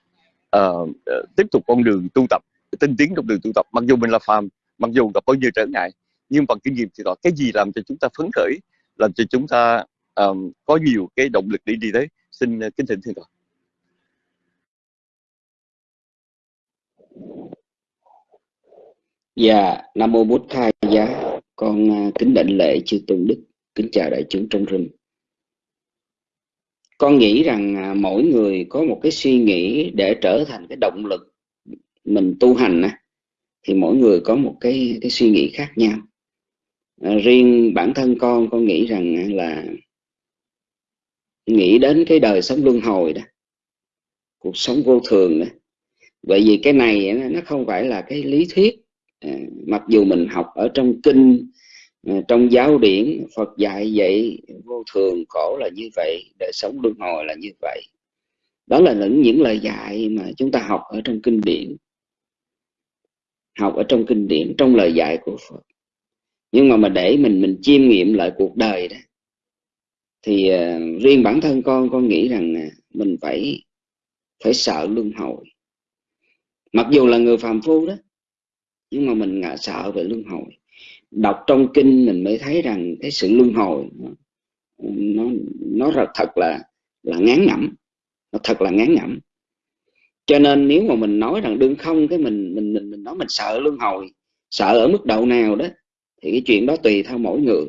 [SPEAKER 3] uh, tiếp tục con đường tu tập tinh tiến trong đường tu tập mặc dù mình là phàm mặc dù gặp bao nhiêu trở ngại nhưng bằng kinh nghiệm thì đó cái gì làm cho chúng ta phấn khởi làm cho chúng ta um, có nhiều cái động lực để đi tới xin uh, kính thỉnh thưa toàn
[SPEAKER 4] Dạ, Nam Mô Bút khai Giá, con uh, kính định lễ chư tôn đức, kính chào đại chúng trong rừng. Con nghĩ rằng uh, mỗi người có một cái suy nghĩ để trở thành cái động lực mình tu hành á, thì mỗi người có một cái cái suy nghĩ khác nhau. À, riêng bản thân con con nghĩ rằng là nghĩ đến cái đời sống luân hồi đó cuộc sống vô thường đó. Bởi vì cái này nó không phải là cái lý thuyết à, mặc dù mình học ở trong kinh à, trong giáo điển Phật dạy vậy vô thường khổ là như vậy đời sống luân hồi là như vậy. Đó là những những lời dạy mà chúng ta học ở trong kinh điển học ở trong kinh điển trong lời dạy của Phật. Nhưng mà mà để mình mình chiêm nghiệm lại cuộc đời đó thì uh, riêng bản thân con con nghĩ rằng uh, mình phải phải sợ luân hồi. Mặc dù là người phàm phu đó nhưng mà mình ngại sợ về luân hồi. Đọc trong kinh mình mới thấy rằng cái sự luân hồi nó nó, nó thật là là ngán ngẩm nó thật là ngán ngẩm cho nên nếu mà mình nói rằng đương không cái mình mình mình, mình nói mình sợ luân hồi sợ ở mức độ nào đó thì cái chuyện đó tùy theo mỗi người.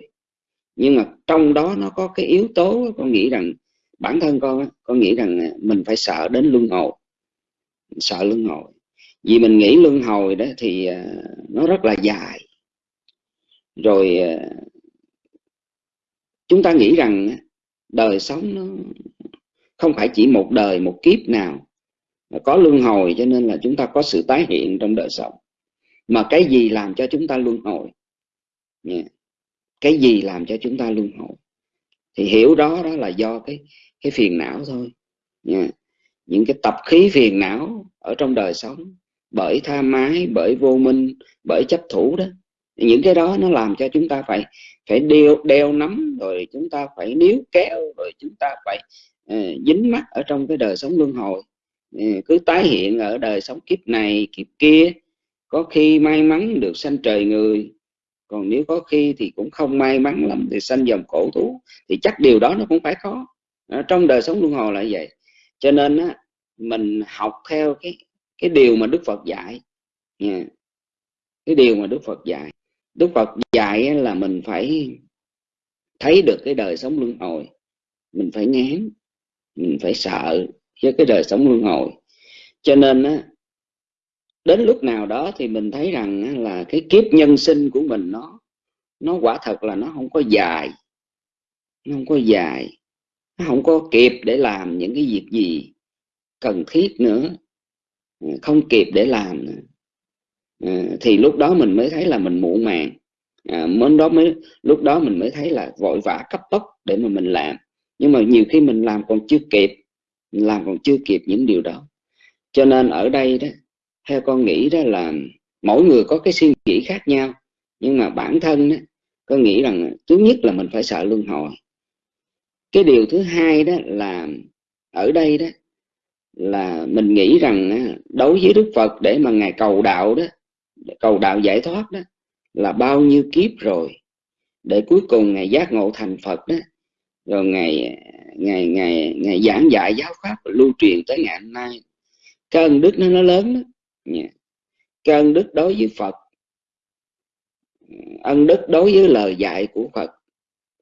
[SPEAKER 4] Nhưng mà trong đó nó có cái yếu tố con nghĩ rằng bản thân con con nghĩ rằng à, mình phải sợ đến luân hồi sợ luân hồi. Vì mình nghĩ luân hồi đó thì à, nó rất là dài. Rồi à, chúng ta nghĩ rằng đời sống nó không phải chỉ một đời một kiếp nào có luân hồi cho nên là chúng ta có sự tái hiện trong đời sống. Mà cái gì làm cho chúng ta luân hồi? Yeah. cái gì làm cho chúng ta luân hồi? Thì hiểu đó đó là do cái cái phiền não thôi. Yeah. những cái tập khí phiền não ở trong đời sống bởi tha mái bởi vô minh bởi chấp thủ đó. Những cái đó nó làm cho chúng ta phải phải đeo đeo nắm rồi chúng ta phải níu kéo rồi chúng ta phải uh, dính mắt ở trong cái đời sống luân hồi. Ừ, cứ tái hiện ở đời sống kiếp này kiếp kia. Có khi may mắn được sanh trời người còn nếu có khi thì cũng không may mắn lắm thì sanh dòng cổ thú. Thì chắc điều đó nó cũng phải khó à, trong đời sống luân hồi là vậy. Cho nên á, mình học theo cái cái điều mà đức phật dạy. Cái điều mà đức phật dạy. Đức phật dạy là mình phải thấy được cái đời sống luân hồi. Mình phải ngán mình phải sợ với cái đời sống luân hồi. Cho nên á đến lúc nào đó thì mình thấy rằng là cái kiếp nhân sinh của mình nó nó quả thật là nó không có dài. Nó không có dài. Nó không có kịp để làm những cái việc gì cần thiết nữa. Ừ, không kịp để làm nữa. À, thì lúc đó mình mới thấy là mình muộn màng. À, mới đó mới lúc đó mình mới thấy là vội vã cấp tốc để mà mình làm. Nhưng mà nhiều khi mình làm còn chưa kịp làm còn chưa kịp những điều đó. Cho nên ở đây đó, theo con nghĩ đó là mỗi người có cái suy nghĩ khác nhau, nhưng mà bản thân đó con nghĩ rằng thứ nhất là mình phải sợ luân hồi. Cái điều thứ hai đó là ở đây đó, là mình nghĩ rằng đối với đức phật để mà ngài cầu đạo đó cầu đạo giải thoát đó, là bao nhiêu kiếp rồi, để cuối cùng ngài giác ngộ thành phật đó rồi ngày ngày ngày ngày giảng dạy giáo pháp lưu truyền tới ngày hôm nay. Cái ân đức nó nó lớn đó dạ. cái ân đức đối với phật. Ân đức đối với lời dạy của phật.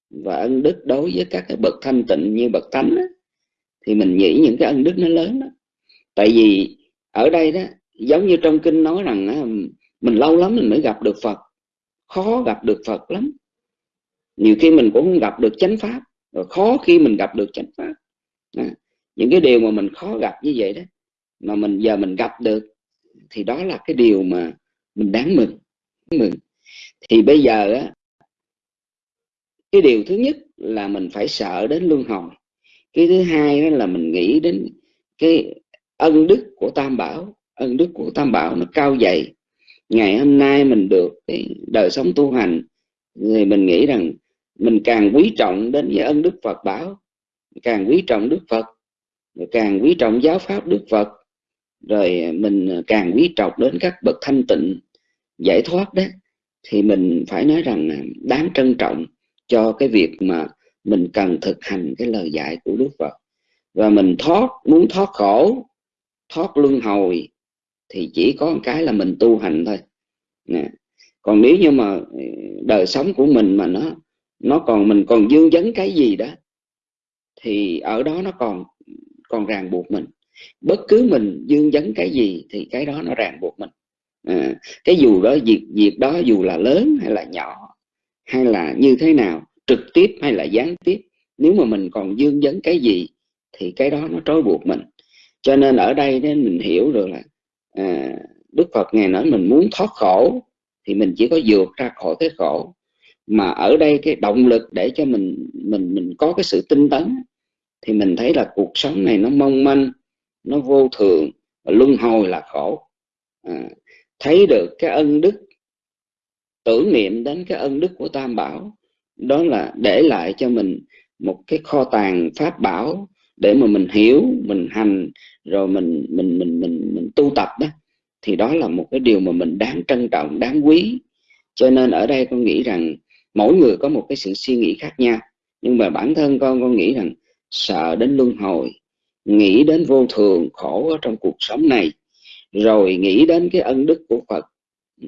[SPEAKER 4] Và ân đức đối với các cái bậc thanh tịnh như bậc thánh đó, thì mình nghĩ những cái ân đức nó lớn đó tại vì ở đây đó giống như trong kinh nói rằng đó, mình lâu lắm mình mới gặp được phật. Khó gặp được phật lắm. Nhiều khi mình cũng không gặp được chánh pháp rồi khó khi mình gặp được chánh pháp. À, những cái điều mà mình khó gặp như vậy đó mà mình giờ mình gặp được thì đó là cái điều mà mình đáng mừng mừng. Thì bây giờ á cái điều thứ nhất là mình phải sợ đến luân hồi. Cái thứ hai đó là mình nghĩ đến cái ân đức của tam bảo. Ân đức của tam bảo nó cao dày. Ngày hôm nay mình được cái đời sống tu hành thì mình nghĩ rằng mình càng quý trọng đến với ân đức Phật bảo, càng quý trọng Đức Phật càng quý trọng giáo pháp Đức Phật, rồi mình càng quý trọng đến các bậc thanh tịnh, giải thoát đó, thì mình phải nói rằng đáng trân trọng cho cái việc mà mình cần thực hành cái lời dạy của Đức Phật. Và mình thoát, muốn thoát khổ, thoát luân hồi, thì chỉ có một cái là mình tu hành thôi. Nè, còn nếu như mà đời sống của mình mà nó nó còn mình còn dương vấn cái gì đó thì ở đó nó còn còn ràng buộc mình. Bất cứ mình dương vấn cái gì thì cái đó nó ràng buộc mình. À, cái dù đó việc việc đó dù là lớn hay là nhỏ hay là như thế nào trực tiếp hay là gián tiếp nếu mà mình còn dương vấn cái gì thì cái đó nó trói buộc mình. Cho nên ở đây nên mình hiểu được là à, Đức Phật ngài nói mình muốn thoát khổ thì mình chỉ có vượt ra khỏi cái khổ mà ở đây cái động lực để cho mình mình mình có cái sự tinh tấn thì mình thấy là cuộc sống này nó mong manh nó vô thường và luân hồi là khổ. À, thấy được cái ân đức tưởng niệm đến cái ân đức của tam bảo đó là để lại cho mình một cái kho tàng pháp bảo để mà mình hiểu mình hành rồi mình mình mình mình mình tu tập đó thì đó là một cái điều mà mình đáng trân trọng đáng quý. Cho nên ở đây con nghĩ rằng mỗi người có một cái sự suy nghĩ khác nhau. Nhưng mà bản thân con con nghĩ rằng sợ đến luân hồi, nghĩ đến vô thường khổ ở trong cuộc sống này, rồi nghĩ đến cái ân đức của Phật,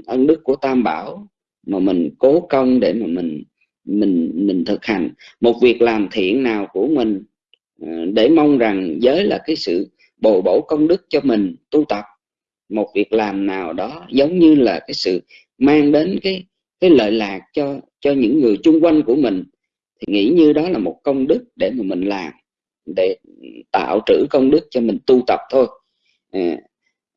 [SPEAKER 4] ân đức của Tam Bảo mà mình cố công để mà mình mình mình thực hành. Một việc làm thiện nào của mình ờ, để mong rằng giới là cái sự bồi bổ công đức cho mình tu tập. Một việc làm nào đó giống như là cái sự mang đến cái cái lợi lạc cho cho những người chung quanh của mình thì nghĩ như đó là một công đức để mà mình làm để tạo trữ công đức cho mình tu tập thôi. À,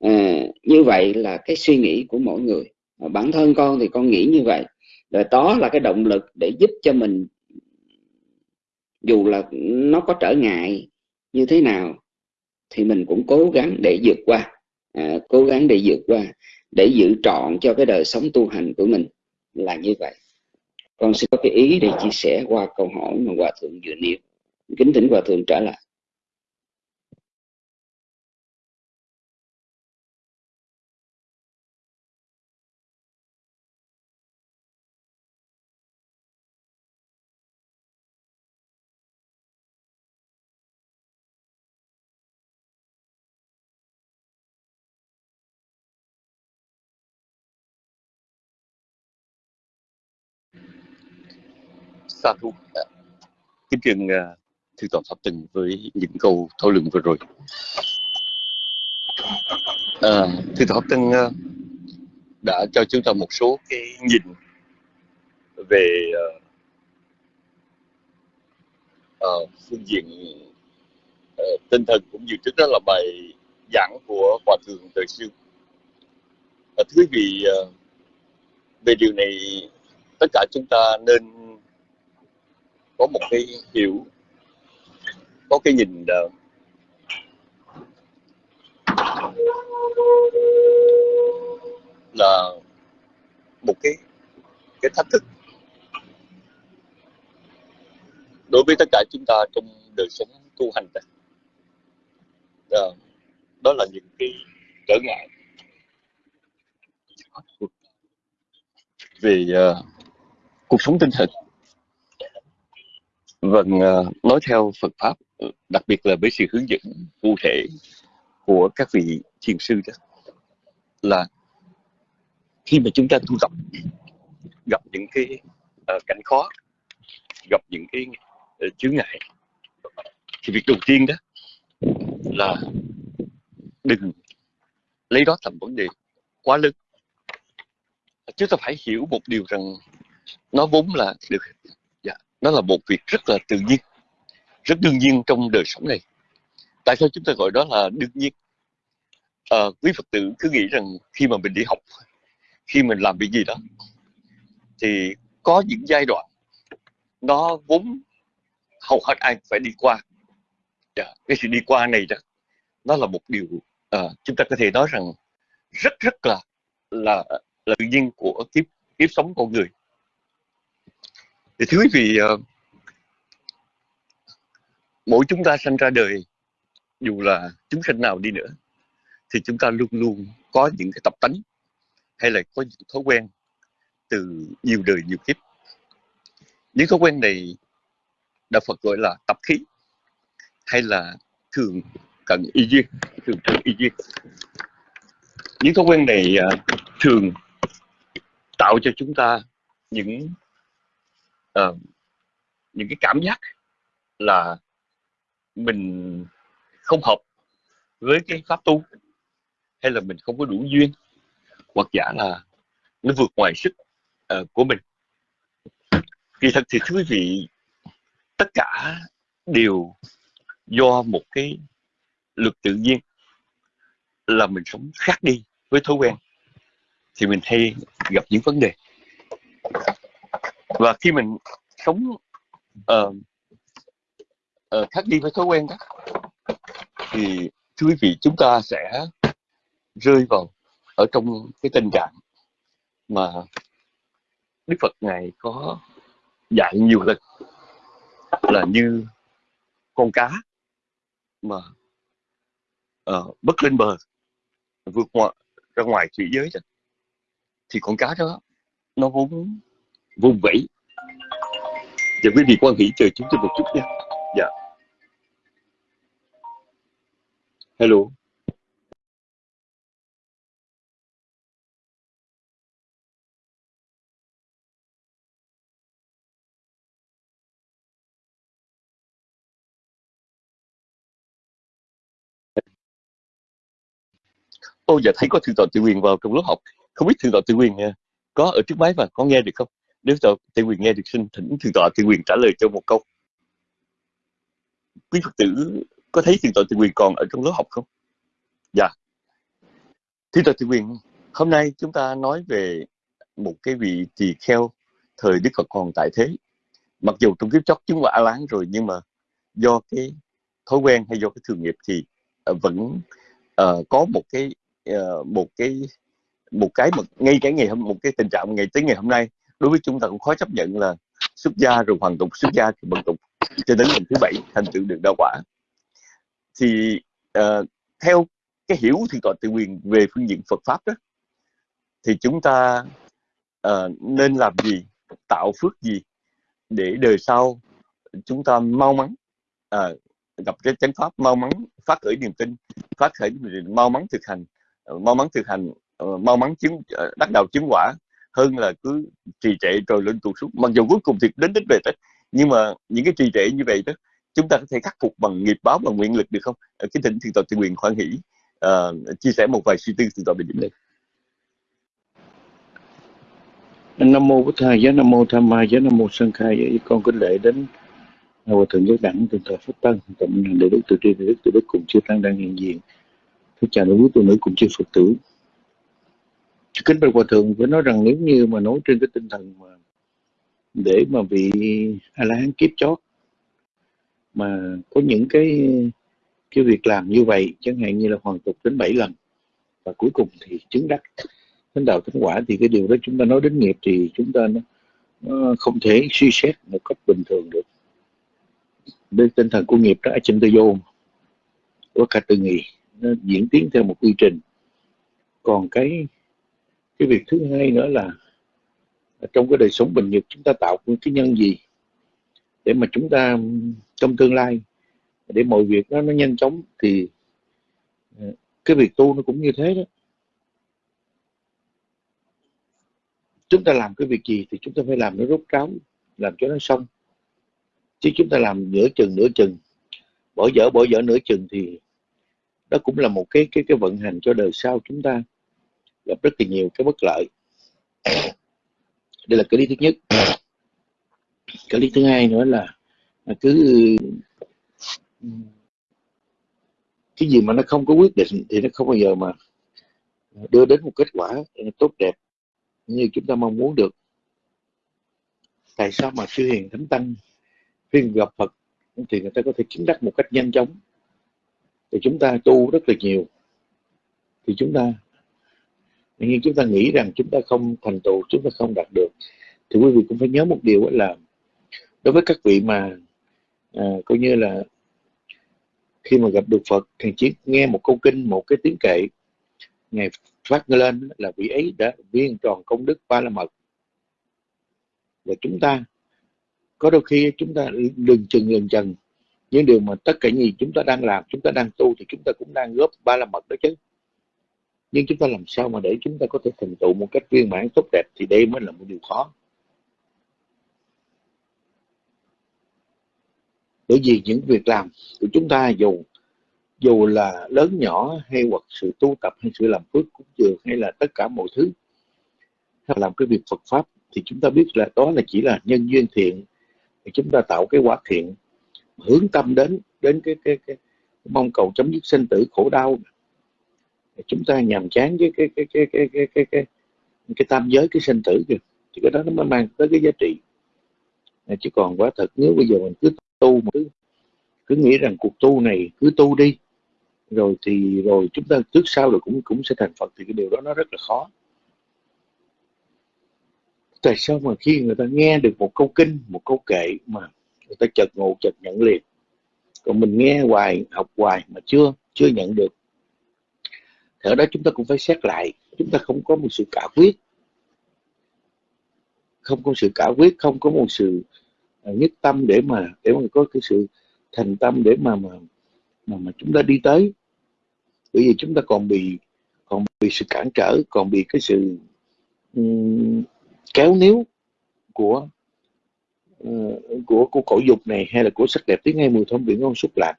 [SPEAKER 4] à, như vậy là cái suy nghĩ của mỗi người. À, bản thân con thì con nghĩ như vậy. Rồi đó là cái động lực để giúp cho mình dù là nó có trở ngại như thế nào thì mình cũng cố gắng để vượt qua. À, cố gắng để vượt qua để giữ trọn cho cái đời sống tu hành của mình là như vậy. Con sẽ có cái ý để chia sẻ qua câu hỏi mà hòa thượng vừa nêu. Kính thỉnh hòa thượng trả lời.
[SPEAKER 3] Xa thú kính trường uh, thư toàn pháp tình với những câu thảo luận vừa rồi. À, thư toàn pháp tình uh, đã cho chúng ta một số cái nhìn về uh, uh, phương diện uh, tinh thần cũng như trước đó là bài giảng của hòa thượng đời siêu uh, thưa quý vị uh, về điều này tất cả chúng ta nên có một cái hiểu có cái nhìn uh, là một cái cái thách thức. Đối với tất cả chúng ta trong đời sống tu hành đó, đó, đó là những cái trở ngại. Về uh, ờ, cuộc sống tinh thần vâng ờ, nói theo Phật pháp ờ, đặc biệt là với sự hướng dẫn cụ thể của các vị thiền sư đó, là khi mà chúng ta tu tập, gặp những cái ờ, cảnh khó, gặp những cái chướng ngại, thì việc đầu tiên đó là đừng lấy đó làm vấn đề quá lớn. Chúng ta phải hiểu một điều rằng nó vốn là được nó là một việc rất là tự nhiên rất đương nhiên trong đời sống này. Tại sao chúng ta gọi đó là đương nhiên? À, quý phật tử cứ nghĩ rằng khi mà mình đi học khi mình làm việc gì đó thì có những giai đoạn nó vốn hầu hết ai phải đi qua. Yeah, cái sự đi qua này đó nó là một điều uh, chúng ta có thể nói rằng rất rất là là là tự nhiên của kiếp kiếp sống con người thì thưa quý vị ờ, mỗi chúng ta sinh ra đời, dù là chúng sinh nào đi nữa, thì chúng ta luôn luôn có những cái tập tánh, hay là có những thói quen từ nhiều đời nhiều kiếp. Những thói quen này đạo Phật gọi là tập khí, hay là thường cận y duyên, thường cận y duyên. Những thói quen này ờ, thường tạo cho chúng ta những uh, những cái cảm giác là mình không hợp với cái pháp tu hay là mình không có đủ duyên hoặc giả là nó vượt ngoài sức uh, của mình. Kỳ thật thì thưa quý vị tất cả đều do một cái luật tự nhiên là mình sống khác đi với thói quen thì mình hay gặp những vấn đề và khi mình sống uh, uh, khác đi với thói quen đó thì thưa quý vị chúng ta sẽ rơi vào ở trong cái tình trạng mà Đức Phật ngài có dạy nhiều lần là như con cá mà uh, bất lên bờ vượt ngoài ra ngoài thủy giới đó, thì con cá đó nó vốn vùng vẫy. Và quý vị quan hỷ chờ chúng tôi một chút nha. Dạ. Hello. Ô giờ thấy có thượng tọa tự quyền vào trong lớp học. Không biết thượng tọa tự quyền nha có ở trước máy và có nghe được không? Nếu tọa tự quyền nghe được xin thỉnh thượng tọa tự quyền trả lời cho một câu. Quý phật tử có thấy thượng tọa tự quyền còn ở trong lớp học không? Dạ. Thượng tọa tự quyền hôm nay chúng ta nói về một cái vị tỳ kheo thời đức phật còn tại thế. Mặc dù trong kiếp chót chứng quả láng rồi nhưng mà do cái thói quen hay do cái thường nghiệp thì ờ, vẫn uh, có một cái uh, một cái một cái mà ngay cái ngày hôm một cái tình trạng ngày tới ngày hôm nay đối với chúng ta cũng khó chấp nhận là xuất gia rồi hoàn tục xuất gia thì bận tục. Cho đến lần thứ bảy thành tựu được đạo quả. Thì uh, theo cái hiểu thì gọi tự quyền về phương diện Phật pháp đó thì chúng ta uh, nên làm gì tạo phước gì để đời sau chúng ta mau mắn uh, gặp cái chánh pháp mau mắn phát khởi niềm tin phát khởi mau mắn thực hành mau mắn thực hành mau mắn chứng đắc đạo chứng quả hơn là cứ trì trệ rồi lên tụt xuống. Mặc dù cuối cùng thì đến đích về tết nhưng mà những cái trì trệ như vậy đó chúng ta có thể khắc phục bằng nghiệp báo bằng nguyện lực được không? Cái thỉnh Thượng tọa tự quyền khoan hỷ uh, chia sẻ một vài suy tư từ tọa về điểm này
[SPEAKER 5] nam mô bổn thầy giá nam mô tham ma giá nam mô sân khai. Vậy con kính lễ đến hòa thượng giáo đẳng từ thời phúc tân tụng đệ đức từ tri đức từ đức cùng chư tăng đang hiện diện. Thưa chào đức tu nữ cùng chư Phật tử. Kính bạch Hòa Thượng phải nói rằng nếu như mà nói trên cái tinh thần mà để mà vị A-la-hán kiếp chót mà có những cái cái việc làm như vậy chẳng hạn như là hoàn tục đến 7 lần và cuối cùng thì chứng đắc thánh đạo thánh quả thì cái điều đó chúng ta nói đến nghiệp thì chúng ta nó, nó không thể suy xét một cách bình thường được. Đến tinh thần của nghiệp đó chân tư vô của cả từ nghị nó diễn tiến theo một quy trình. Còn cái cái việc thứ hai nữa là trong cái đời sống bình nhật chúng ta tạo những cái nhân gì để mà chúng ta, trong tương lai, để mọi việc đó nó nhanh chóng thì ờ, cái việc tu nó cũng như thế đó. Chúng ta làm cái việc gì thì chúng ta phải làm nó rốt ráo, làm cho nó xong. Chứ chúng ta làm nửa chừng nửa chừng, bỏ dở bỏ dở nửa chừng thì đó cũng là một cái cái cái vận hành cho đời sau chúng ta gặp rất là nhiều cái bất lợi. Đây là cái lý thứ nhất. Cái lý thứ hai nữa là cứ, cái gì mà nó không có quyết định thì nó không bao giờ mà đưa đến một kết quả tốt đẹp như chúng ta mong muốn được. Tại sao mà sư hiền thánh tăng khi gặp phật thì người ta có thể chứng đắc một cách nhanh chóng? Thì chúng ta tu rất là nhiều. Thì chúng ta nhưng chúng ta nghĩ rằng chúng ta không thành tựu chúng ta không đạt được thì quý vị cũng phải nhớ một điều là đối với các vị mà à, coi như là khi mà gặp được Phật thì chỉ nghe một câu kinh một cái tiếng kệ ngày phát lên là vị ấy đã viên tròn công đức ba la mật. Và chúng ta có đôi khi chúng ta đừng chừng lần chừng những điều mà tất cả những gì chúng ta đang làm chúng ta đang tu thì chúng ta cũng đang góp ba la mật đó chứ nhưng chúng ta làm sao mà để chúng ta có thể thành tựu một cách viên mãn tốt đẹp thì đây mới là một điều khó. Bởi vì những việc làm của chúng ta dù dù là lớn nhỏ hay hoặc sự tu tập hay sự làm phước cũng dường hay là tất cả mọi thứ hay làm cái việc Phật pháp thì chúng ta biết là đó là chỉ là nhân duyên thiện. Thì chúng ta tạo cái quả thiện hướng tâm đến đến cái, cái, cái mong cầu chấm dứt sinh tử khổ đau chúng ta nhàm chán với cái cái cái cái cái cái cái, cái tam giới cái sinh tử kìa. Thì cái đó nó mới mang tới cái giá trị. À, chứ còn quá thật nếu bây giờ mình cứ tu mà cứ cứ nghĩ rằng cuộc tu này cứ tu đi rồi thì rồi chúng ta trước sau rồi cũng cũng sẽ thành Phật thì cái điều đó nó rất là khó. Tại sao mà khi người ta nghe được một câu kinh một câu kệ mà người ta chợt ngộ chợt nhận liền? Còn mình nghe hoài học hoài mà chưa chưa nhận được thì ở đó chúng ta cũng phải xét lại chúng ta không có một sự cả quyết. Không có sự cả quyết không có một sự à, nhất tâm để mà để mà có cái sự thành tâm để mà mà mà, mà chúng ta đi tới. Bởi vì chúng ta còn bị còn bị sự cản trở còn bị cái sự um, kéo níu của uh, của của cổ dục này hay là của sắc đẹp tiếng ngay mùi thơm biển ngon xúc lạc.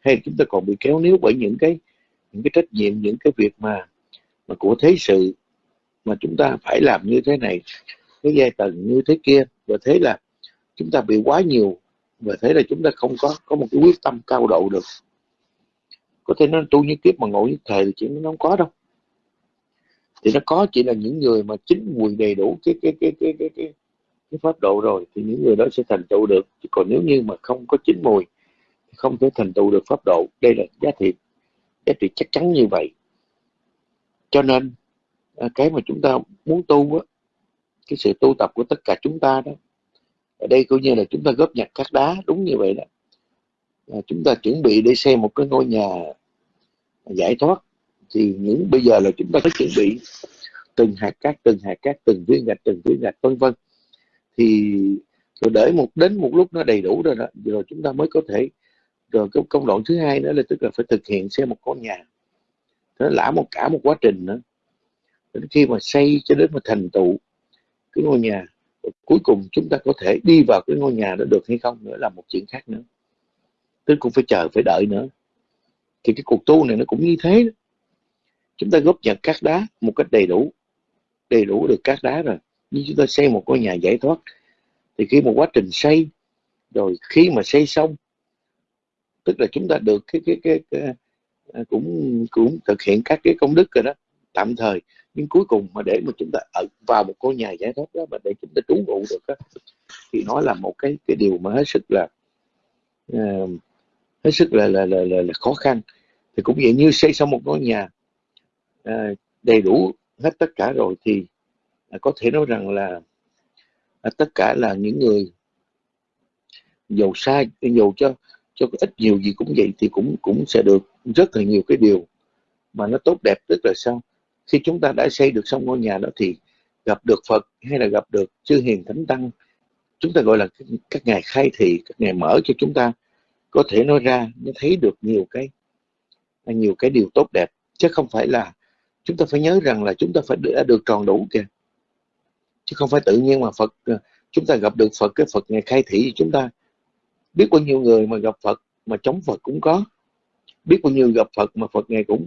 [SPEAKER 5] Hay chúng ta còn bị kéo níu bởi những cái những cái trách nhiệm những cái việc mà mà của thế sự mà chúng ta phải làm như thế này cái giai tầng như thế kia và thế là chúng ta bị quá nhiều và thế là chúng ta không có có một cái quyết tâm cao độ được. Có thể nó tu như kiếp mà ngộ như thầy thì chuyện nó không có đâu. Thì nó có chỉ là những người mà chính mùi đầy đủ cái cái cái cái cái cái, cái pháp độ rồi thì những người đó sẽ thành tựu được. Chứ còn nếu như mà không có chính mùi thì không thể thành tựu được pháp độ đây là giá trị giá trị chắc chắn như vậy. Cho nên à, cái mà chúng ta muốn tu á cái sự tu tập của tất cả chúng ta đó ở đây coi như là chúng ta góp nhặt các đá đúng như vậy đó. À, chúng ta chuẩn bị để xem một cái ngôi nhà giải thoát thì những bây giờ là chúng ta phải chuẩn bị từng hạt cát từng hạt cát từng viên gạch từng viên gạch vân vân. Thì rồi để một đến một lúc nó đầy đủ rồi đó rồi chúng ta mới có thể Ờ, rồi cái công đoạn thứ hai nữa là tức là phải thực hiện xây một con nhà. Nó lã một, cả một quá trình nữa. Đến khi mà xây cho đến mà thành tựu cái ngôi nhà, cuối cùng chúng ta có thể đi vào cái ngôi nhà đó được hay không nữa là một chuyện khác nữa. Tức cũng phải chờ, phải đợi nữa. Thì cái cuộc tu này nó cũng như thế chúng ta góp nhặt các đá một cách đầy đủ đầy đủ được các đá rồi. Như chúng ta xây một ngôi nhà giải thoát, thì khi một quá trình xây, rồi khi mà xây xong tức là chúng ta được cái cái cái, cái, à, cũng cũng thực hiện các cái công đức rồi đó tạm thời. Nhưng cuối cùng mà để mà chúng ta ở vào một ngôi nhà giải thoát đó mà để chúng ta trú ngụ được đó, thì nó là một cái cái điều mà hết sức là uh, hết sức là là, là là là khó khăn. Thì cũng vậy như xây xong một ngôi nhà uh, đầy đủ hết tất cả rồi thì uh, có thể nói rằng là uh, tất cả là những người giàu sai giàu cho cho ít nhiều gì cũng vậy thì cũng cũng sẽ được rất là nhiều cái điều mà nó tốt đẹp, tức là sao? Khi chúng ta đã xây được xong ngôi nhà đó thì gặp được Phật hay là gặp được chư hiền thánh tăng, chúng ta gọi là các ngài khai thị, các ngài mở cho chúng ta, có thể nói ra nó thấy được nhiều cái nhiều cái điều tốt đẹp. Chứ không phải là chúng ta phải nhớ rằng là chúng ta phải đã được tròn đủ kìa. Chứ không phải tự nhiên mà Phật ờ, chúng ta gặp được Phật, cái Phật ngài khai thị chúng ta biết bao nhiêu người mà gặp Phật mà chống Phật cũng có. Biết bao nhiêu gặp Phật mà Phật ngài cũng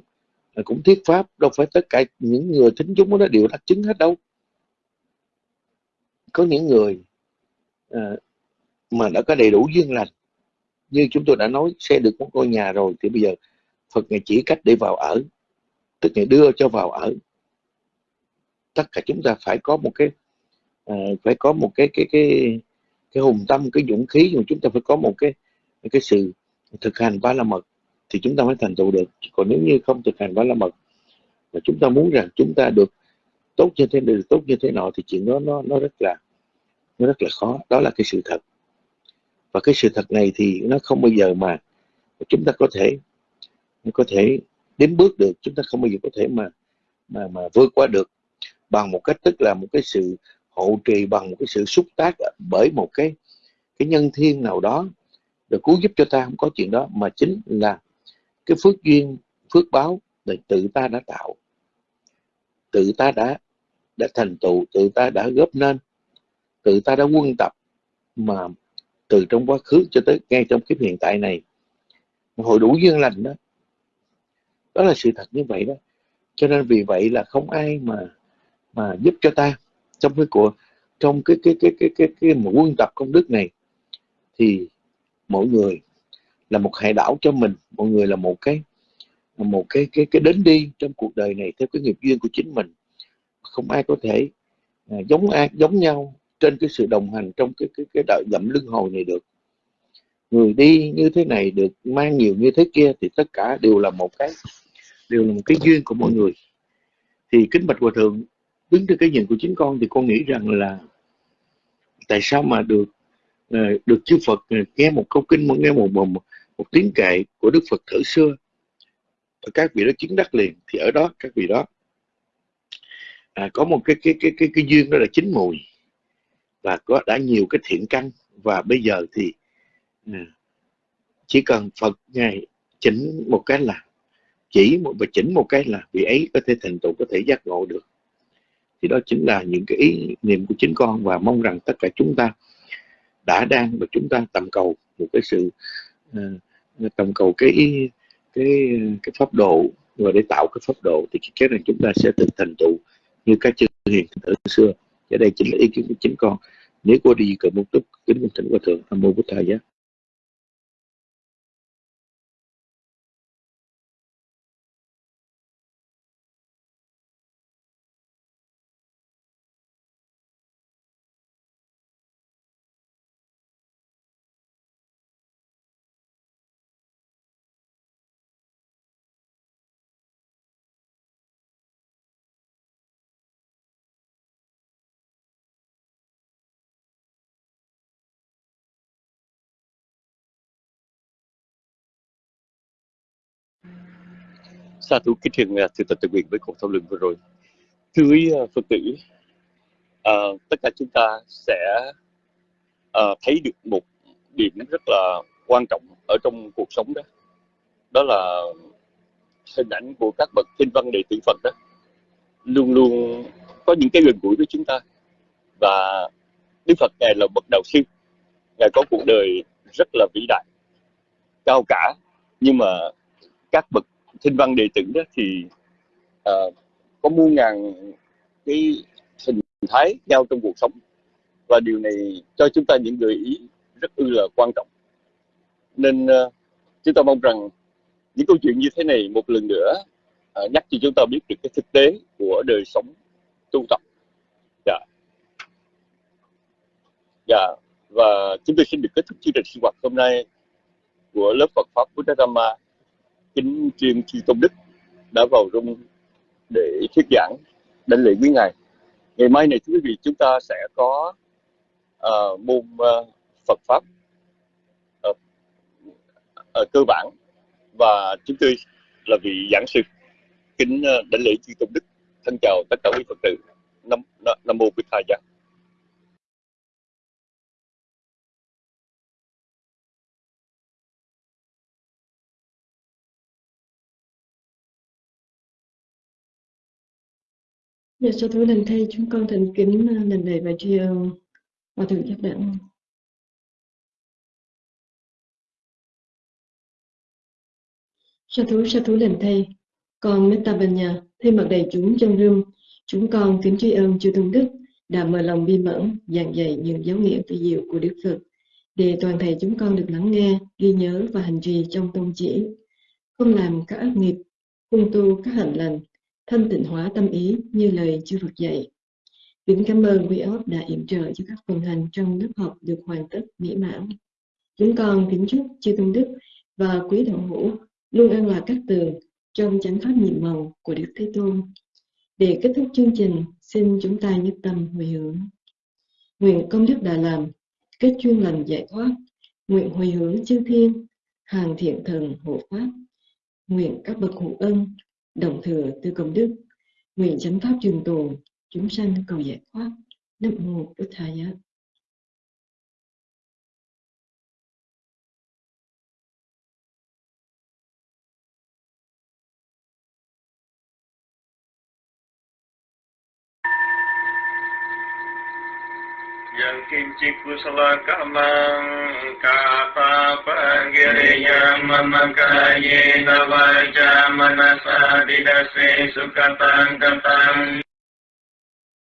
[SPEAKER 5] à, cũng thuyết pháp. Đâu phải tất cả những người thính chúng đó đều đắc chứng hết đâu. Có những người à, mà đã có đầy đủ duyên lành. Như chúng tôi đã nói xe được một ngôi nhà rồi thì bây giờ Phật ngài chỉ cách để vào ở. Tức ngày đưa cho vào ở. Tất cả chúng ta phải có một cái à, phải có một cái cái cái cái hùng tâm, cái dũng khí mà chúng ta phải có một cái cái sự thực hành ba la mật thì chúng ta mới thành tựu được. Còn nếu như không thực hành ba la mật mà chúng ta muốn rằng chúng ta được tốt như thế này được tốt như thế nọ thì chuyện đó, nó nó rất là, nó rất là khó. Đó là cái sự thật. Và cái sự thật này thì nó không bao giờ mà chúng ta có thể có thể đến bước được. Chúng ta không bao giờ có thể mà mà mà vượt qua được bằng một cách tức là một cái sự hộ trì bằng một cái sự xúc tác bởi một cái cái nhân thiên nào đó được cứu giúp cho ta, không có chuyện đó, mà chính là cái phước duyên, phước báo là tự ta đã tạo. Tự ta đã đã thành tựu, tự ta đã góp nên, tự ta đã quân tập, mà từ trong quá khứ cho tới ngay trong kiếp hiện tại này hội đủ duyên lành đó. Đó là sự thật như vậy đó. Cho nên vì vậy là không ai mà mà giúp cho ta trong cái của trong cái cái cái cái cái cái một quân tập công đức này thì mỗi người là một hải đảo cho mình mọi người là một cái một cái cái cái đến đi trong cuộc đời này theo cái nghiệp duyên của chính mình. Không ai có thể à, giống ai giống nhau trên cái sự đồng hành trong cái cái cái đợi dậm lưng hồi này được. Người đi như thế này được mang nhiều như thế kia thì tất cả đều là một cái đều là một cái duyên của mọi người. Thì kính bạch hòa thượng đứng trên cái nhìn của chính con thì con nghĩ rằng là tại sao mà được ờ, được chư Phật ờ, nghe một câu kinh nghe một một, một, tiếng kệ của Đức Phật thở xưa? Các vị đó chứng đắc liền thì ở đó các vị đó à, có một cái cái cái cái cái duyên đó là chín mùi. Và có đã nhiều cái thiện căn. Và bây giờ thì à, chỉ cần Phật ngài chỉnh một cái là chỉ một và chỉnh một cái là vị ấy có thể thành tựu có thể giác ngộ được thì đó chính là những cái ý niệm của chính con và mong rằng tất cả chúng ta đã đang và chúng ta tầm cầu một cái sự uh, tầm cầu cái cái cái pháp độ. Và để tạo cái pháp độ thì chắc rằng chúng ta sẽ thực thành tựu như các chư hiền ở xưa. Ở đây chính là ý kiến của chính con. Nếu có đi cờ một túc kính minh thỉnh hòa thượng tham mô Bút thầy giá
[SPEAKER 3] sa thú kính thiền à, thưa tập tự nguyện với cuộc thảo luận vừa rồi. Thưa quý à, phật tử à, tất cả chúng ta sẽ à, thấy được một điểm rất là quan trọng ở trong cuộc sống đó. Đó là hình ảnh của các bậc thiên văn đệ tử phật đó. Luôn luôn có những cái gần gũi với chúng ta. Và Đức Phật ngài là bậc đạo sư. Ngài có cuộc đời rất là vĩ đại cao cả. Nhưng mà các bậc thinh văn đệ tử đó thì uh, có muôn ngàn cái hình thái nhau trong cuộc sống. Và điều này cho chúng ta những gợi ý rất ư là quan trọng. Nên uh, chúng ta mong rằng những câu chuyện như thế này một lần nữa uh, nhắc cho chúng ta biết được cái thực tế của đời sống tu tập. Dạ. Dạ và chúng tôi xin được kết thúc chương trình sinh hoạt hôm nay của lớp Phật pháp Buddha Dhamma kính chuyên chi tôn đức đã vào rung để thuyết giảng đánh lễ quý ngài. Ngày mai này thưa quý vị chúng ta sẽ có uh, môn uh, Phật pháp uh, uh, cơ bản. Và chúng tôi là vị giảng sư kính uh, đảnh lễ chi tôn đức. Thân chào tất cả quý phật tử. Nam nam mô bích thầy giác
[SPEAKER 1] Dạ, sau thứ lần thay chúng con thành kính ờ, lần này và tri ân. Hòa Thượng Giác Đẳng. Sa thú sa thú lần thay, con Metta nhà thay mặt đầy chúng trong rương, chúng con kính tri ân chư tôn đức đã mở lòng bi mẫn giảng dạy những giáo nghĩa vi diệu của Đức Phật để toàn thể chúng con được lắng nghe, ghi nhớ và hành trì trong tôn chỉ, không làm các ác nghiệp, không tu các hạnh lành, thanh tịnh hóa tâm ý như lời chư Phật dạy. Kính cảm ơn quý ốc đã yểm trợ cho các phần hành trong lớp học được hoàn tất mỹ mãn. Chúng con kính chúc chư tôn đức và quý đạo hữu luôn an lạc các tường trong chánh pháp nhiệm màu của Đức Thế Tôn. Để kết thúc chương trình, xin chúng ta nhất tâm hồi hướng. Nguyện công đức đã làm, kết chuyên lành giải thoát, nguyện hồi hướng chư thiên, hàng thiện thần hộ pháp, nguyện các bậc hữu ân đồng thừa tư công đức, nguyện chánh pháp trường tồn, chúng sanh cầu giải thoát, nam mô bổn thầy
[SPEAKER 6] yang kinci kusalah kamang kata panggiri yang memangkai nawaja manasa didasi sukatang katang